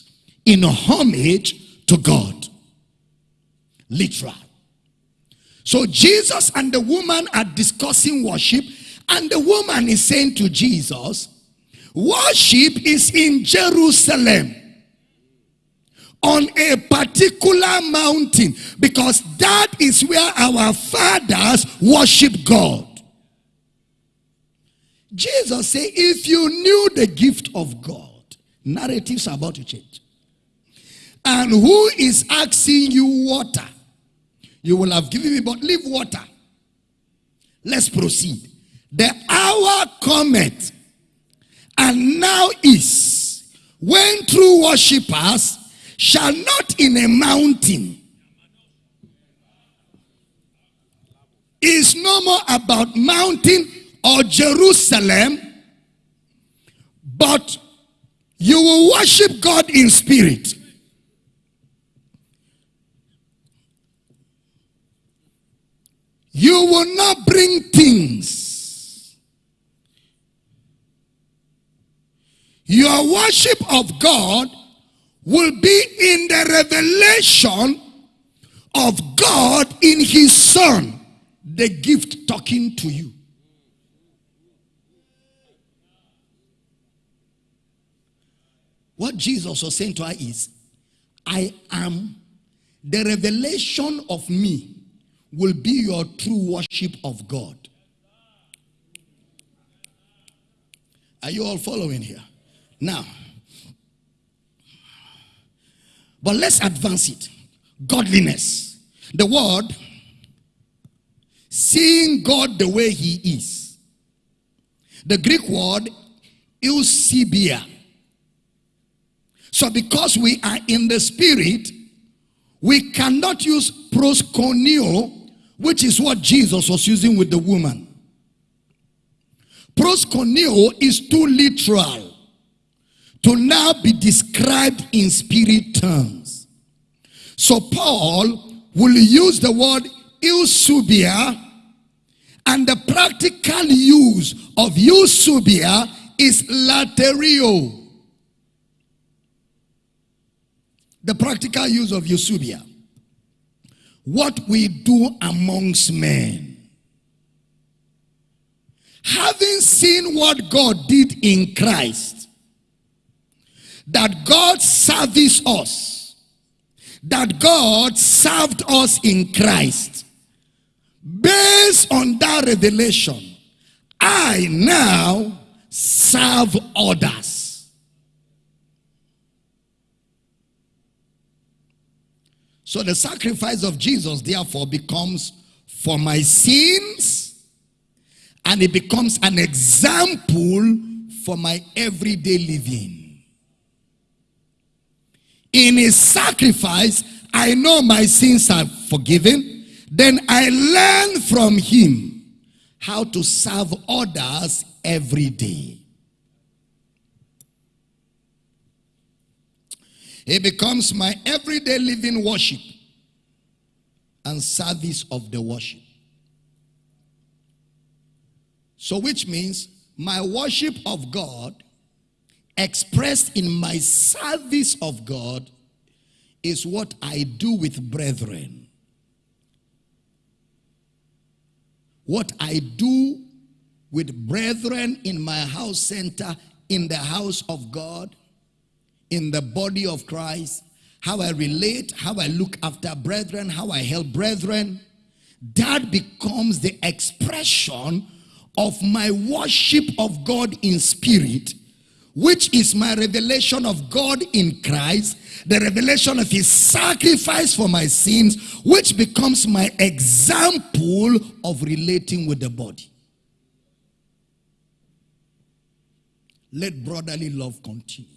in homage to God. Literal. So Jesus and the woman are discussing worship, and the woman is saying to Jesus, Worship is in Jerusalem on a particular mountain because that is where our fathers worship God. Jesus said, if you knew the gift of God, narratives are about to change. And who is asking you water? You will have given me, but leave water. Let's proceed. The hour cometh, and now is, when true worshippers shall not in a mountain. Is no more about mountain or Jerusalem, but you will worship God in spirit. You will not bring things. Your worship of God will be in the revelation of God in his son, the gift talking to you. What Jesus was saying to her is, I am the revelation of me will be your true worship of God. Are you all following here? Now, but let's advance it. Godliness. The word, seeing God the way he is. The Greek word, eusebeia. So because we are in the spirit, we cannot use proskuneo, which is what Jesus was using with the woman. Proskuneo is too literal to now be described in spirit terms. So Paul will use the word eusebeia and the practical use of eusebeia is latreuo. The practical use of eusebeia. What we do amongst men. Having seen what God did in Christ, that God service us, that God served us in Christ. Based on that revelation, I now serve others. So the sacrifice of Jesus therefore becomes for my sins and it becomes an example for my everyday living. In his sacrifice, I know my sins are forgiven. Then I learn from him how to serve others every day. It becomes my everyday living worship and service of the worship. So, which means my worship of God expressed in my service of God is what I do with brethren. What I do with brethren in my house center, in the house of God, in the body of Christ, how I relate, how I look after brethren, how I help brethren, that becomes the expression of my worship of God in spirit which is my revelation of God in Christ, the revelation of his sacrifice for my sins, which becomes my example of relating with the body. Let brotherly love continue.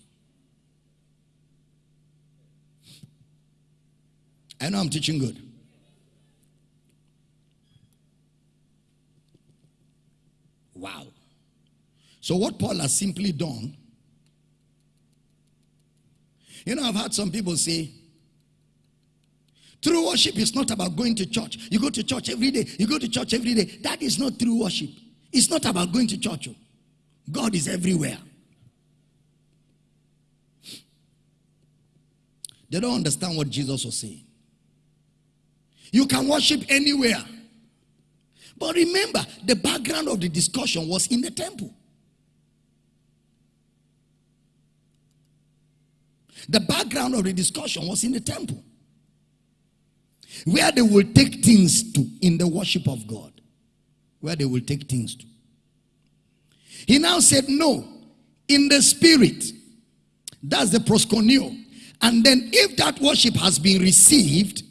I know I'm teaching good. Wow. So, what Paul has simply done, you know, I've had some people say, true worship is not about going to church. You go to church every day, you go to church every day. That is not true worship. It's not about going to church. God is everywhere. They don't understand what Jesus was saying. You can worship anywhere. But remember, the background of the discussion was in the temple. The background of the discussion was in the temple. Where they will take things to in the worship of God. Where they will take things to. He now said, No, in the spirit. That's the proskuneo. And then, if that worship has been received,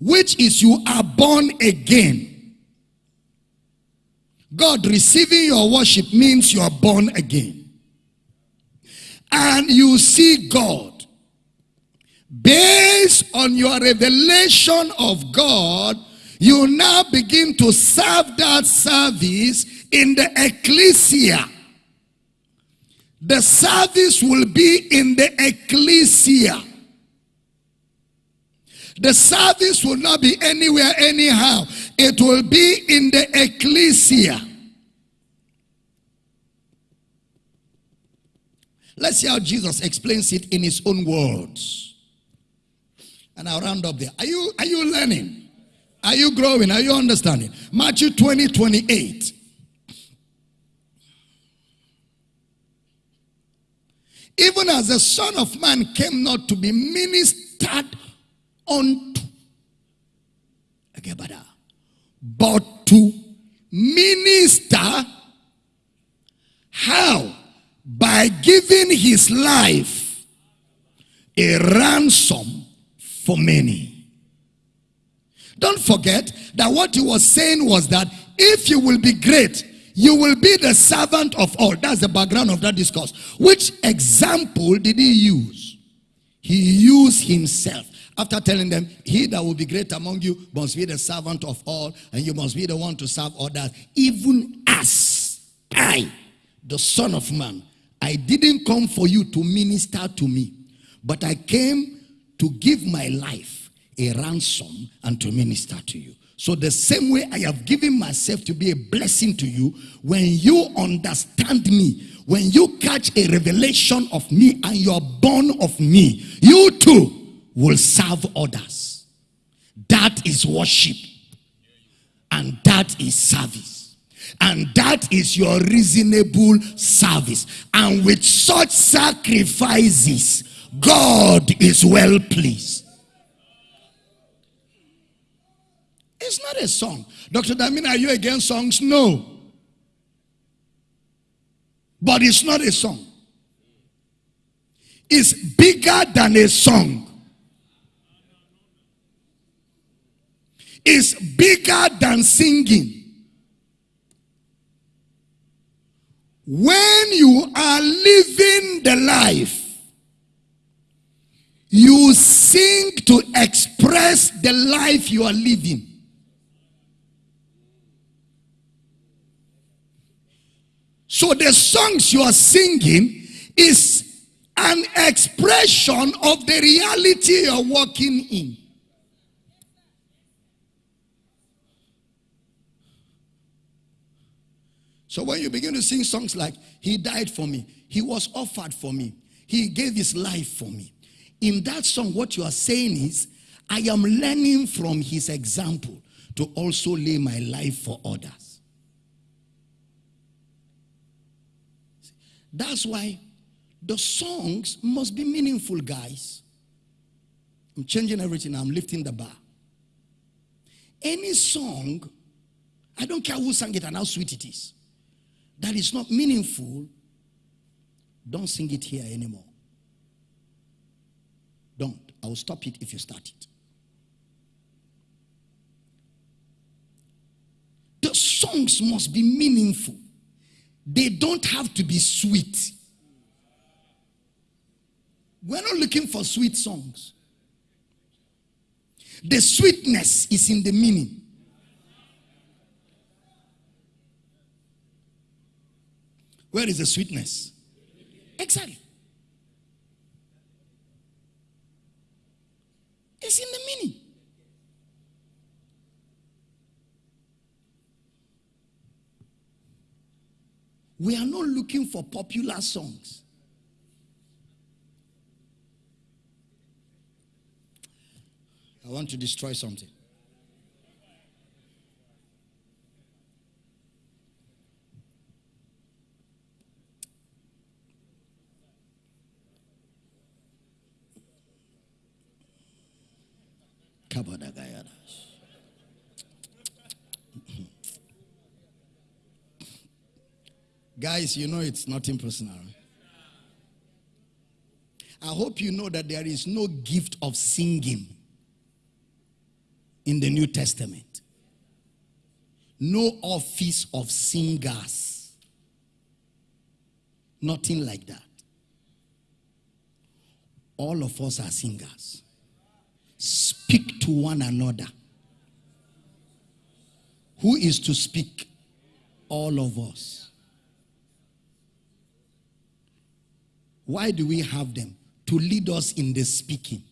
which is you are born again. God receiving your worship means you are born again. And you see God. Based on your revelation of God, you now begin to serve that service in the ecclesia. The service will be in the ecclesia. The service will not be anywhere, anyhow. It will be in the ecclesia. Let's see how Jesus explains it in his own words. And I'll round up there. Are you, are you learning? Are you growing? Are you understanding? Matthew 20, 28. Even as the Son of Man came not to be ministered unto but to minister how? By giving his life a ransom for many. Don't forget that what he was saying was that if you will be great you will be the servant of all. That's the background of that discourse. Which example did he use? He used himself after telling them, He that will be great among you must be the servant of all, and you must be the one to serve others, even as I, the Son of Man, I didn't come for you to minister to me, but I came to give my life a ransom and to minister to you. So, the same way I have given myself to be a blessing to you, when you understand me, when you catch a revelation of me and you are born of me, you too will serve others. That is worship. And that is service. And that is your reasonable service. And with such sacrifices, God is well pleased. It's not a song. Dr. Damina, are you against songs? No. But it's not a song. It's bigger than a song. Is bigger than singing. When you are living the life, you sing to express the life you are living. So the songs you are singing is an expression of the reality you're walking in. So when you begin to sing songs like, He died for me, He was offered for me, He gave His life for me. In that song, what you are saying is, I am learning from His example to also lay my life for others. That's why the songs must be meaningful, guys. I'm changing everything, I'm lifting the bar. Any song, I don't care who sang it and how sweet it is that is not meaningful, don't sing it here anymore. Don't. I will stop it if you start it. The songs must be meaningful. They don't have to be sweet. We're not looking for sweet songs. The sweetness is in the meaning. Where is the sweetness? Exactly. It's in the meaning. We are not looking for popular songs. I want to destroy something. Guys, you know it's nothing personal. I hope you know that there is no gift of singing in the New Testament. No office of singers. Nothing like that. All of us are singers. Speak to one another. Who is to speak? All of us. Why do we have them? To lead us in the speaking.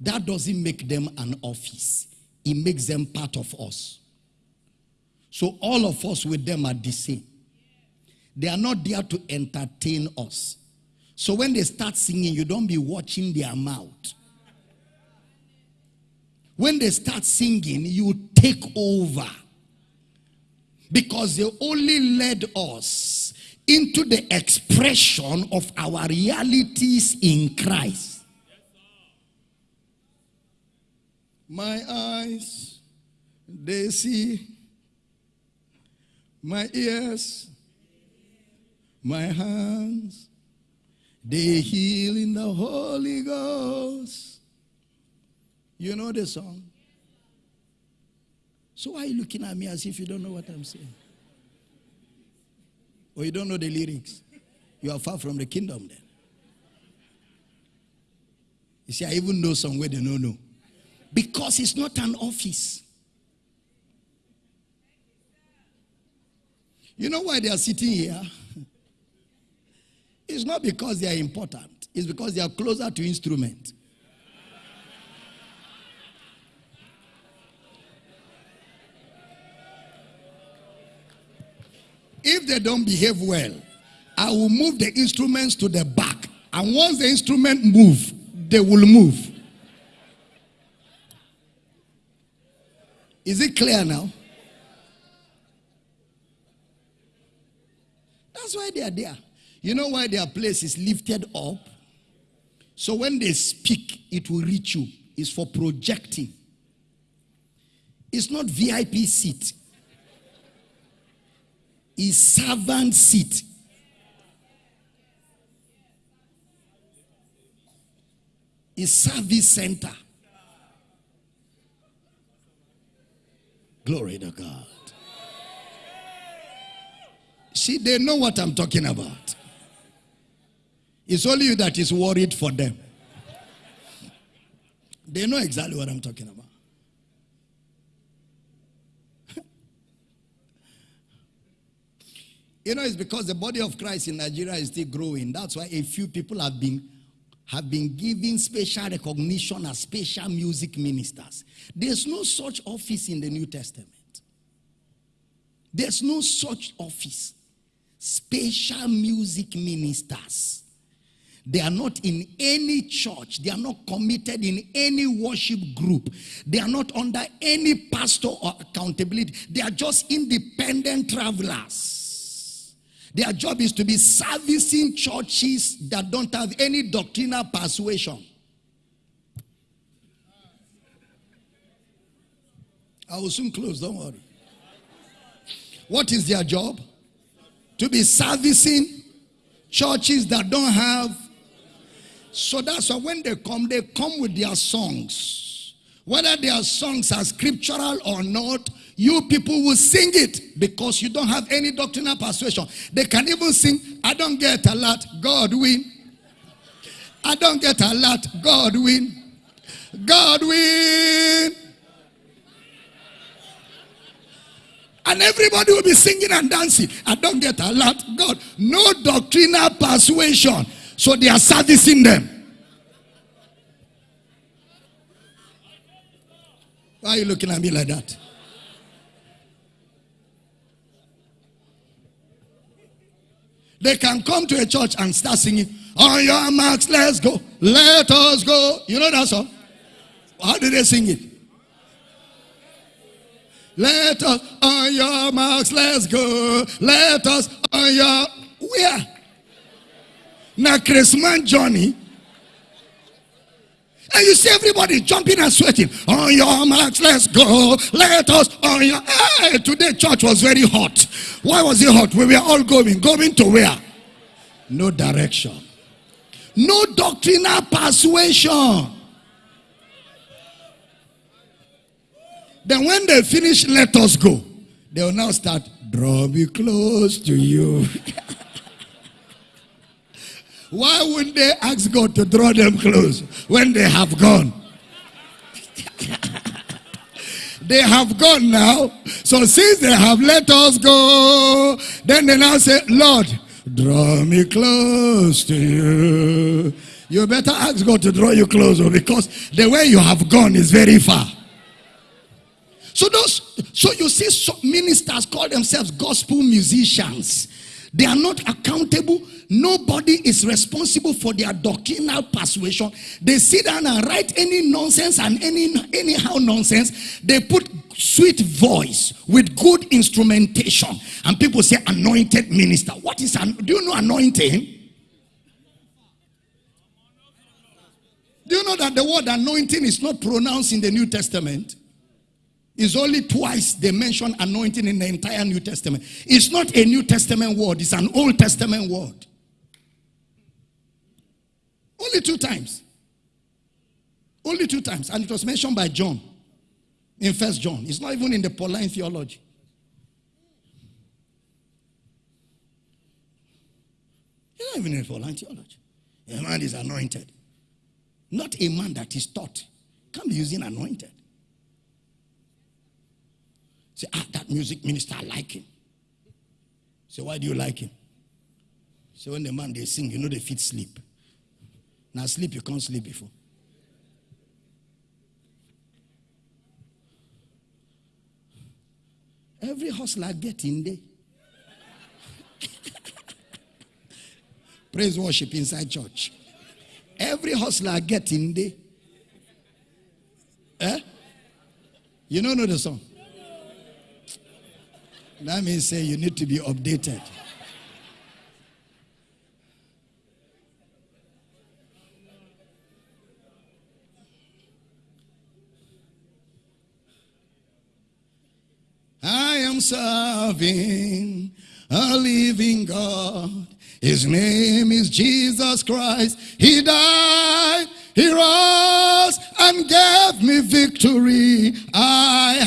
That doesn't make them an office, it makes them part of us. So all of us with them are the same. They are not there to entertain us. So when they start singing, you don't be watching their mouth. When they start singing, you take over. Because they only led us into the expression of our realities in Christ. My eyes, they see. My ears, my hands, they heal in the Holy Ghost. You know the song? So why are you looking at me as if you don't know what I'm saying? Or you don't know the lyrics? You are far from the kingdom then. You see, I even know some where they don't know. Because it's not an office. You know why they are sitting here? It's not because they are important. It's because they are closer to instrument. If they don't behave well, I will move the instruments to the back. And once the instrument move, they will move. Is it clear now? That's why they are there. You know why their place is lifted up? So when they speak, it will reach you. It's for projecting. It's not VIP seat. It's servant seat. It's service center. Glory to God. See, they know what I'm talking about. It's only you that is worried for them. They know exactly what I'm talking about. you know, it's because the body of Christ in Nigeria is still growing. That's why a few people have been have been given special recognition as special music ministers. There's no such office in the New Testament. There's no such office. Special music ministers. They are not in any church. They are not committed in any worship group. They are not under any pastor or accountability. They are just independent travelers. Their job is to be servicing churches that don't have any doctrinal persuasion. I will soon close, don't worry. What is their job? To be servicing churches that don't have. So that's why when they come, they come with their songs. Whether their songs are scriptural or not, you people will sing it because you don't have any doctrinal persuasion. They can even sing, I don't get a lot, God win. I don't get a lot. God win. God win. And everybody will be singing and dancing. I don't get a lot. God, no doctrinal persuasion. So they are servicing them. Why are you looking at me like that? They can come to a church and start singing, On your marks, let's go. Let us go. You know that song? How do they sing it? Let us on your marks, let's go. Let us on your where? Now Christmas Johnny. And you see everybody jumping and sweating. On your marks, let's go. Let us on your hey, today church was very hot. Why was it hot? We were all going. Going to where? No direction. No doctrinal persuasion. Then when they finish, let us go. They will now start, draw me close to you. Why wouldn't they ask God to draw them close when they have gone? they have gone now. So since they have let us go, then they now say, Lord, draw me close to you. You better ask God to draw you closer oh, because the way you have gone is very far. So those, so you see, ministers call themselves gospel musicians. They are not accountable. Nobody is responsible for their doctrinal persuasion. They sit down and write any nonsense and any anyhow nonsense. They put sweet voice with good instrumentation, and people say anointed minister. What is an? Do you know anointing? Do you know that the word anointing is not pronounced in the New Testament? It's only twice they mention anointing in the entire New Testament. It's not a New Testament word, it's an Old Testament word. Only two times. Only two times. And it was mentioned by John in First John. It's not even in the Pauline theology. It's not even in the Pauline theology. A man is anointed. Not a man that is taught. Can't be using anointed. Say, ah, that music minister, I like him. Say, why do you like him? Say, when the man they sing, you know they fit sleep. Now sleep, you can't sleep before. Every hustler get in there. Praise worship inside church. Every hustler get in there. Eh? You don't know the song? That means say you need to be updated. I am serving a living God. His name is Jesus Christ. He died, he rose, and gave me victory. I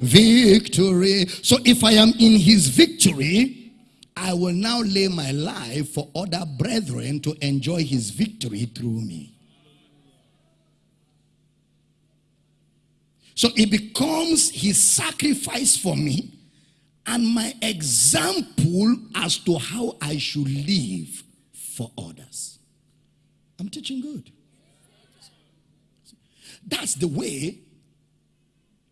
victory. So if I am in his victory, I will now lay my life for other brethren to enjoy his victory through me. So it becomes his sacrifice for me and my example as to how I should live for others. I'm teaching good. That's the way,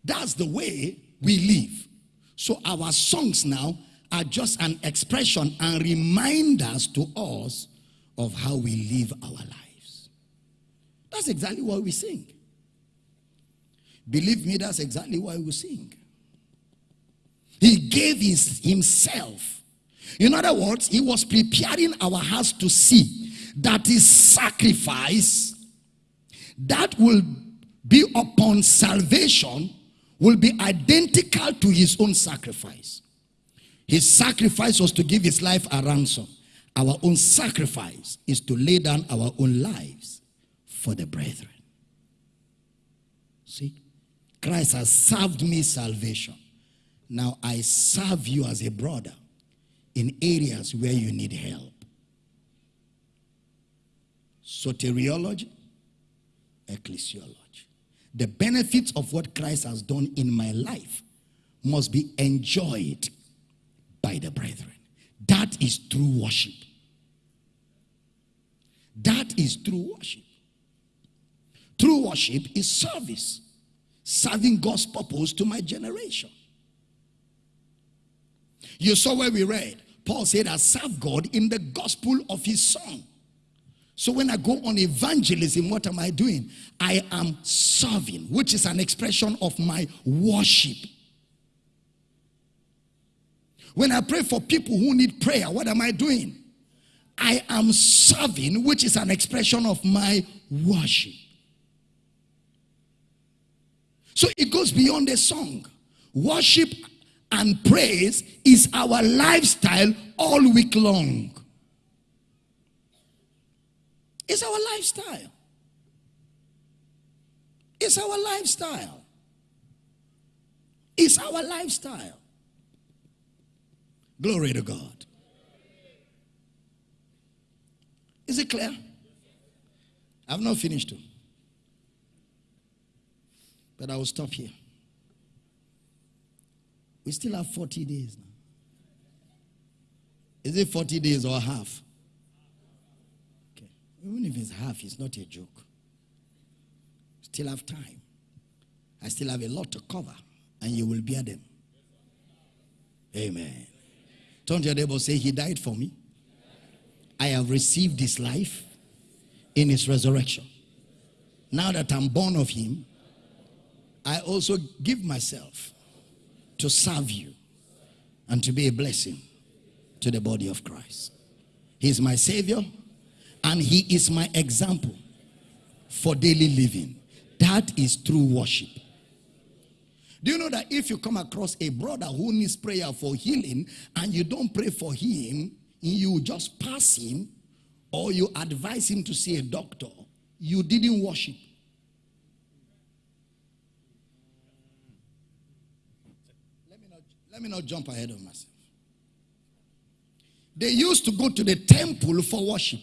that's the way we live. So our songs now are just an expression and reminders to us of how we live our lives. That's exactly what we sing. Believe me, that's exactly why we sing. He gave his, himself. In other words, he was preparing our hearts to see that his sacrifice that will be upon salvation will be identical to his own sacrifice. His sacrifice was to give his life a ransom. Our own sacrifice is to lay down our own lives for the brethren. See? Christ has served me salvation. Now I serve you as a brother in areas where you need help. soteriology, ecclesiology. The benefits of what Christ has done in my life must be enjoyed by the brethren. That is true worship. That is true worship. True worship is service, serving God's purpose to my generation. You saw where we read, Paul said, I serve God in the gospel of his son. So when I go on evangelism, what am I doing? I am serving, which is an expression of my worship. When I pray for people who need prayer, what am I doing? I am serving, which is an expression of my worship. So it goes beyond a song. Worship and praise is our lifestyle all week long. It's our lifestyle. It's our lifestyle. It's our lifestyle. Glory to God. Is it clear? I've not finished. Too. But I will stop here. We still have 40 days now. Is it 40 days or a half? Even if it's half, it's not a joke. Still have time. I still have a lot to cover, and you will bear them. Amen. Turn to your neighbor say, He died for me. I have received His life in His resurrection. Now that I'm born of Him, I also give myself to serve you and to be a blessing to the body of Christ. He's my Savior and He is my example for daily living. That is true worship. Do you know that if you come across a brother who needs prayer for healing and you don't pray for him, you just pass him or you advise him to see a doctor, you didn't worship. Let me not jump ahead of myself. They used to go to the temple for worship.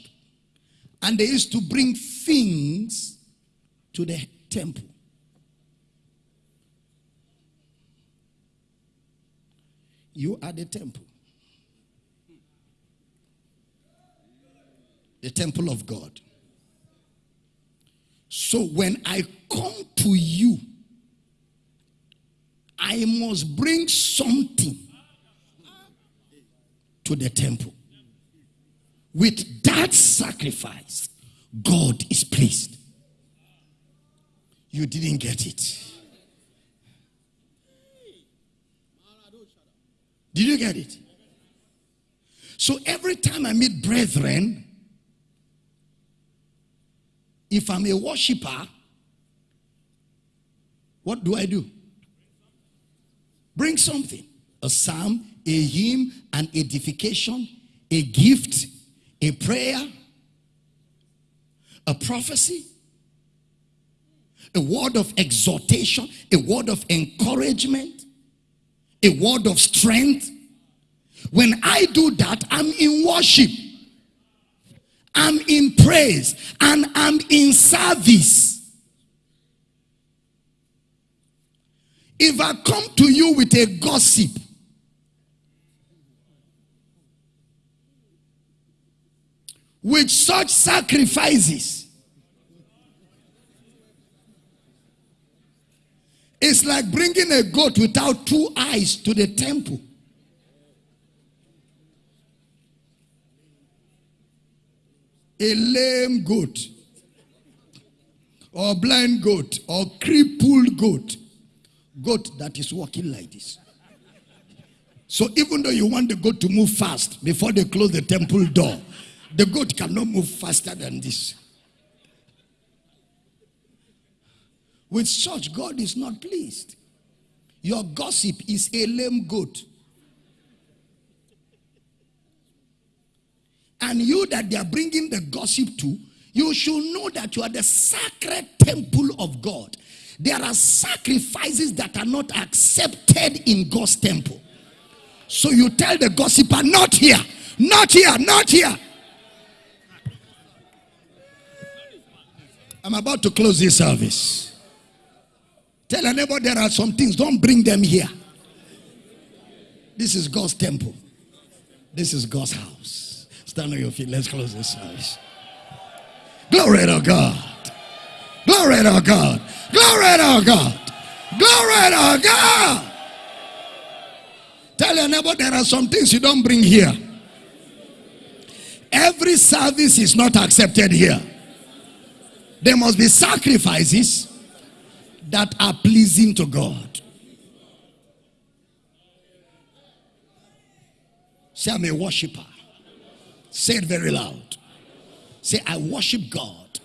And they used to bring things to the temple. You are the temple. The temple of God. So when I come to you, I must bring something to the temple. With that sacrifice, God is pleased. You didn't get it. Did you get it? So every time I meet brethren, if I'm a worshiper, what do I do? Bring something a psalm, a hymn, an edification, a gift, a prayer, a prophecy, a word of exhortation, a word of encouragement, a word of strength. When I do that, I'm in worship, I'm in praise, and I'm in service. If I come to you with a gossip, with such sacrifices, it's like bringing a goat without two eyes to the temple. A lame goat, or blind goat, or crippled goat goat that is walking like this. So even though you want the goat to move fast before they close the temple door, the goat cannot move faster than this. With such, God is not pleased. Your gossip is a lame goat. And you that they are bringing the gossip to, you should know that you are the sacred temple of God. There are sacrifices that are not accepted in God's temple. So you tell the gossiper, not here, not here, not here. I'm about to close this service. Tell a neighbor there are some things, don't bring them here. This is God's temple. This is God's house. Stand on your feet. Let's close this service. Glory to God. Glory to God. Glory to God. Glory to God. Tell your neighbor there are some things you don't bring here. Every service is not accepted here. There must be sacrifices that are pleasing to God. Say, I'm a worshiper. Say it very loud. Say, I worship God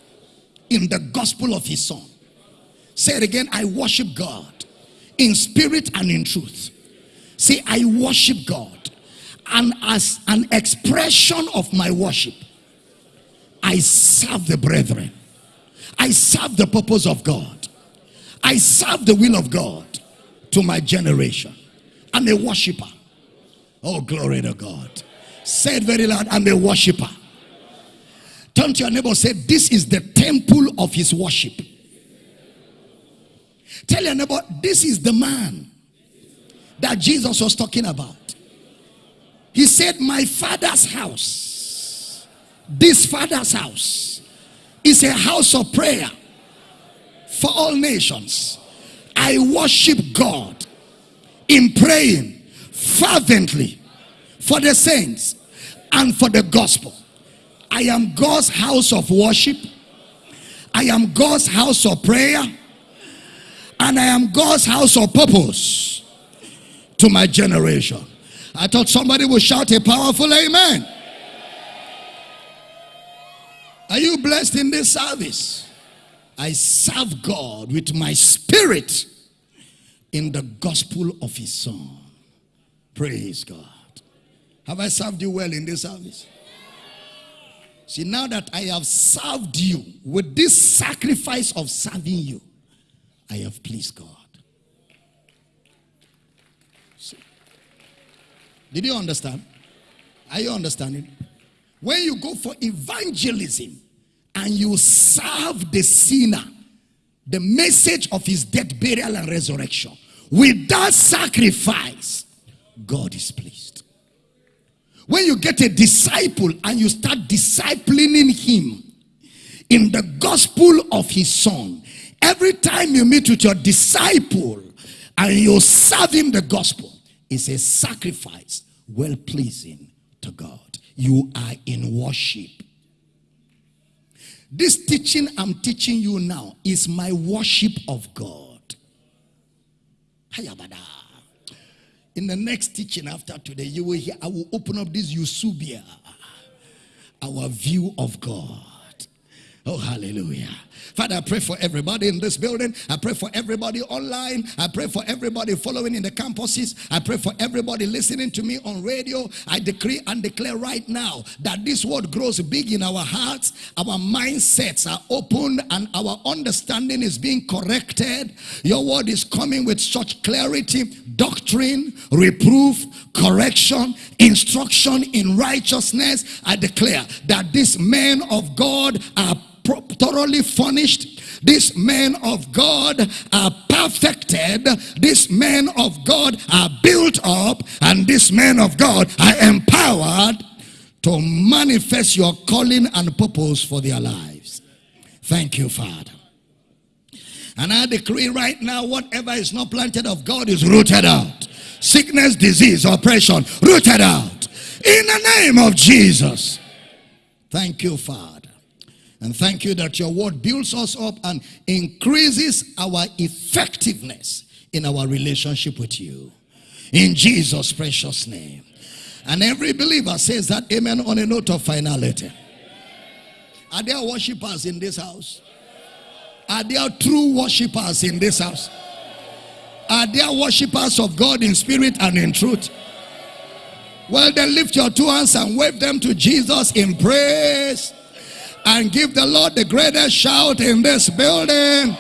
in the gospel of his son. Say it again. I worship God in spirit and in truth. Say, I worship God. And as an expression of my worship, I serve the brethren. I serve the purpose of God. I serve the will of God to my generation. I'm a worshiper. Oh, glory to God. Say it very loud. I'm a worshiper. Turn to your neighbor say, This is the temple of his worship. Tell your neighbor, this is the man that Jesus was talking about. He said, My father's house, this father's house, is a house of prayer for all nations. I worship God in praying fervently for the saints and for the gospel. I am God's house of worship. I am God's house of prayer. And I am God's house of purpose to my generation. I thought somebody would shout a powerful amen. Are you blessed in this service? I serve God with my spirit in the gospel of his son. Praise God. Have I served you well in this service? See, now that I have served you with this sacrifice of serving you, I have pleased God. See? Did you understand? Are you understanding? When you go for evangelism and you serve the sinner, the message of his death, burial, and resurrection, with that sacrifice, God is pleased. When you get a disciple and you start disciplining him in the gospel of his son, every time you meet with your disciple and you serve him the gospel, it's a sacrifice well pleasing to God. You are in worship. This teaching I'm teaching you now is my worship of God. In the next teaching after today, you will hear, I will open up this Eusebeia, our view of God. Oh, hallelujah. Father, I pray for everybody in this building. I pray for everybody online. I pray for everybody following in the campuses. I pray for everybody listening to me on radio. I decree and declare right now that this word grows big in our hearts. Our mindsets are opened and our understanding is being corrected. Your word is coming with such clarity, doctrine, reproof, correction, instruction in righteousness. I declare that these men of God are thoroughly furnished. These men of God are perfected. These men of God are built up. And these men of God are empowered to manifest your calling and purpose for their lives. Thank you, Father. And I decree right now, whatever is not planted of God is rooted out. Sickness, disease, oppression, rooted out. In the name of Jesus. Thank you, Father. And thank you that your word builds us up and increases our effectiveness in our relationship with you. In Jesus' precious name. And every believer says that amen on a note of finality. Are there worshippers in this house? Are there true worshippers in this house? Are there worshippers of God in spirit and in truth? Well, then lift your two hands and wave them to Jesus in praise and give the Lord the greatest shout in this building.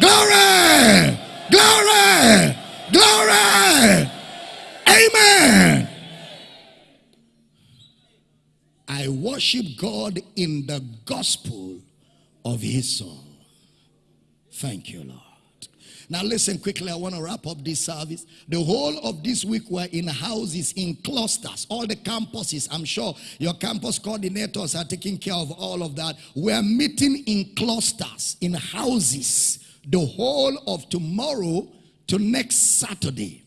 Glory! Glory! Glory! Amen. I worship. God in the gospel of his son. Thank you, Lord. Now, listen quickly. I want to wrap up this service. The whole of this week, we're in houses, in clusters, all the campuses. I'm sure your campus coordinators are taking care of all of that. We're meeting in clusters, in houses, the whole of tomorrow to next Saturday.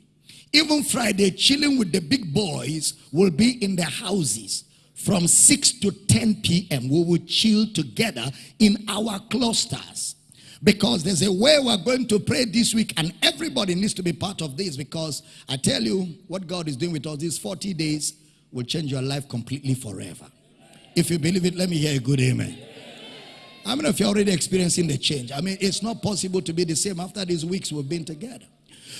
Even Friday, chilling with the big boys will be in the houses from 6 to 10 p.m. We will chill together in our clusters because there's a way we're going to pray this week and everybody needs to be part of this because I tell you what God is doing with us these 40 days will change your life completely forever. If you believe it, let me hear a good amen. I mean, if you're already experiencing the change, I mean, it's not possible to be the same after these weeks we've been together.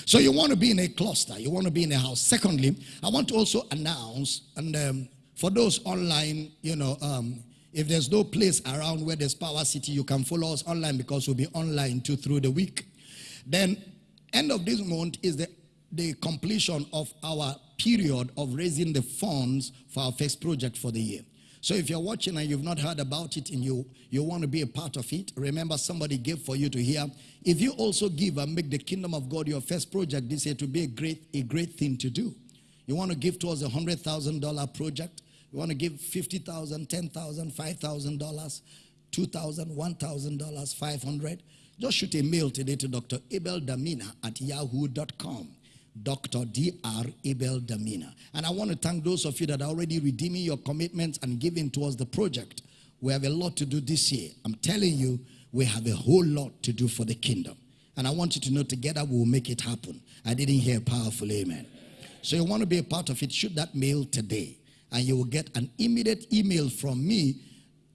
So you want to be in a cluster, you want to be in a house. Secondly, I want to also announce, and um, for those online, you know, um, if there's no place around where there's Power City, you can follow us online because we'll be online too through the week. Then, end of this month is the, the completion of our period of raising the funds for our first project for the year. So if you're watching and you've not heard about it and you, you want to be a part of it, remember somebody gave for you to hear. If you also give and make the kingdom of God your first project this year to be a great, a great thing to do. You want to give towards a $100,000 project, you want to give $50,000, $10,000, $5,000, $2,000, $1,000, 500 Just shoot a mail today to Dr. Abel Damina at yahoo.com. Dr. Dr. Abel Damina. And I want to thank those of you that are already redeeming your commitments and giving towards the project. We have a lot to do this year. I'm telling you, we have a whole lot to do for the kingdom. And I want you to know together we will make it happen. I didn't hear powerful amen. So you want to be a part of it, shoot that mail today and you will get an immediate email from me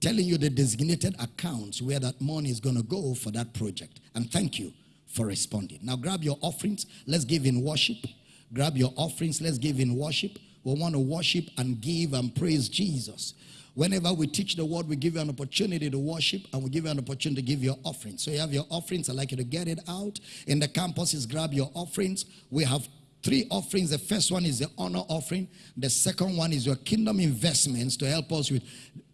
telling you the designated accounts where that money is going to go for that project. And thank you for responding. Now grab your offerings. Let's give in worship. Grab your offerings. Let's give in worship. We want to worship and give and praise Jesus. Whenever we teach the word, we give you an opportunity to worship and we give you an opportunity to give your offerings. So you have your offerings. I'd like you to get it out. In the campuses, grab your offerings. We have three offerings. The first one is the honor offering. The second one is your kingdom investments to help us with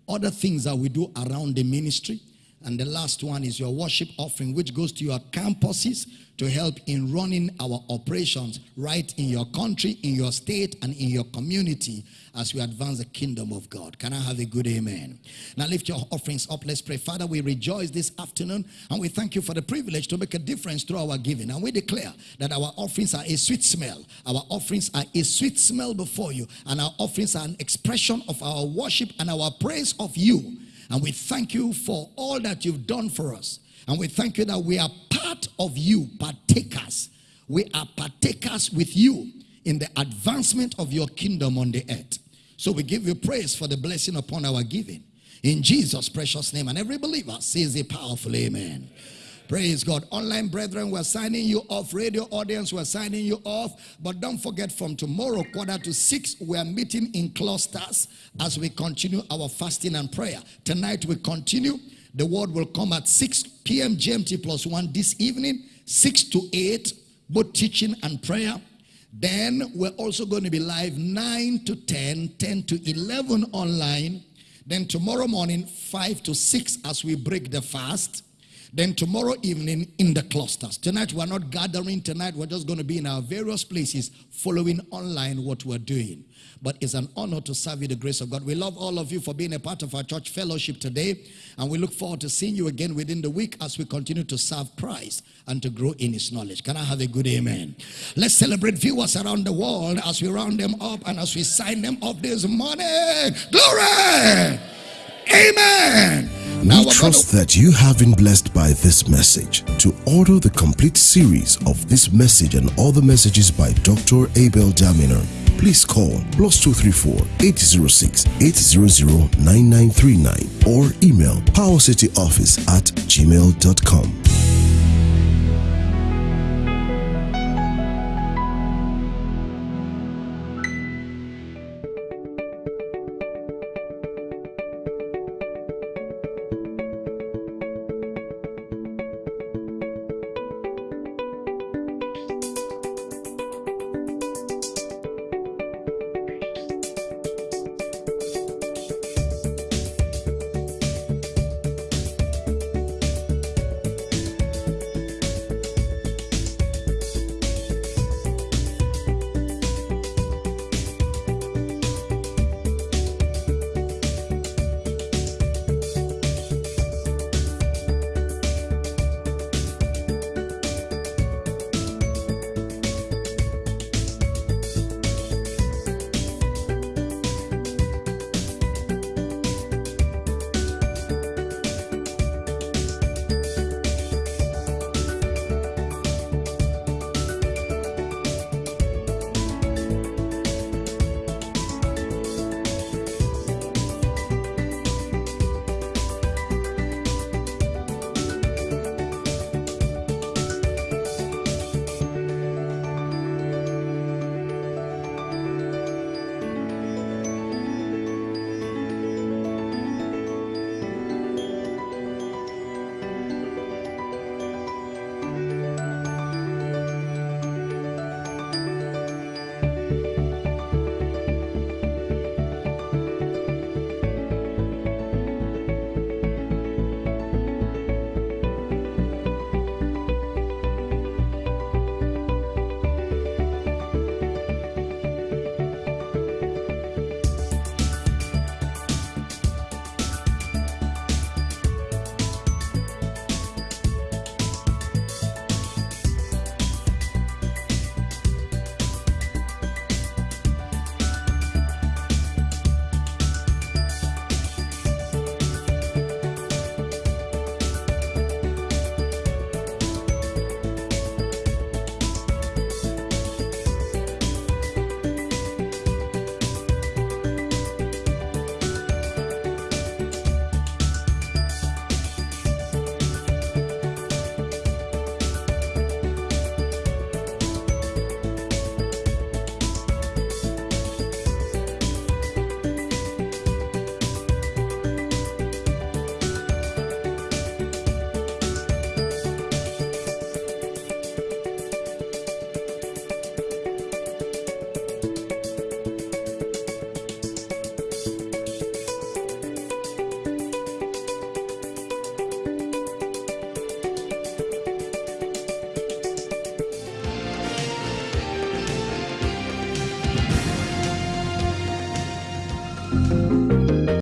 other things that we do around the ministry. And the last one is your worship offering, which goes to your campuses to help in running our operations right in your country, in your state, and in your community as we advance the kingdom of God. Can I have a good amen? Now lift your offerings up. Let's pray. Father, we rejoice this afternoon and we thank you for the privilege to make a difference through our giving. And we declare that our offerings are a sweet smell. Our offerings are a sweet smell before you. And our offerings are an expression of our worship and our praise of you. And we thank you for all that you've done for us. And we thank you that we are part of you, partakers. We are partakers with you in the advancement of your kingdom on the earth. So we give you praise for the blessing upon our giving. In Jesus' precious name. And every believer says a powerful amen. Praise God. Online brethren, we're signing you off. Radio audience, we're signing you off. But don't forget from tomorrow, quarter to six, we're meeting in clusters as we continue our fasting and prayer. Tonight we continue. The word will come at 6 p.m. GMT plus one this evening, 6 to 8, both teaching and prayer. Then we're also going to be live 9 to 10, 10 to 11 online. Then tomorrow morning, 5 to 6 as we break the fast. Then tomorrow evening in the clusters. Tonight we're not gathering. Tonight we're just going to be in our various places following online what we're doing but it's an honor to serve you the grace of God. We love all of you for being a part of our church fellowship today, and we look forward to seeing you again within the week as we continue to serve Christ and to grow in his knowledge. Can I have a good amen? Let's celebrate viewers around the world as we round them up and as we sign them off this morning. Glory! Amen. We trust that you have been blessed by this message. To order the complete series of this message and all the messages by Dr. Abel Damina, please call plus 234 806 800 9939 or email powercityoffice at gmail.com.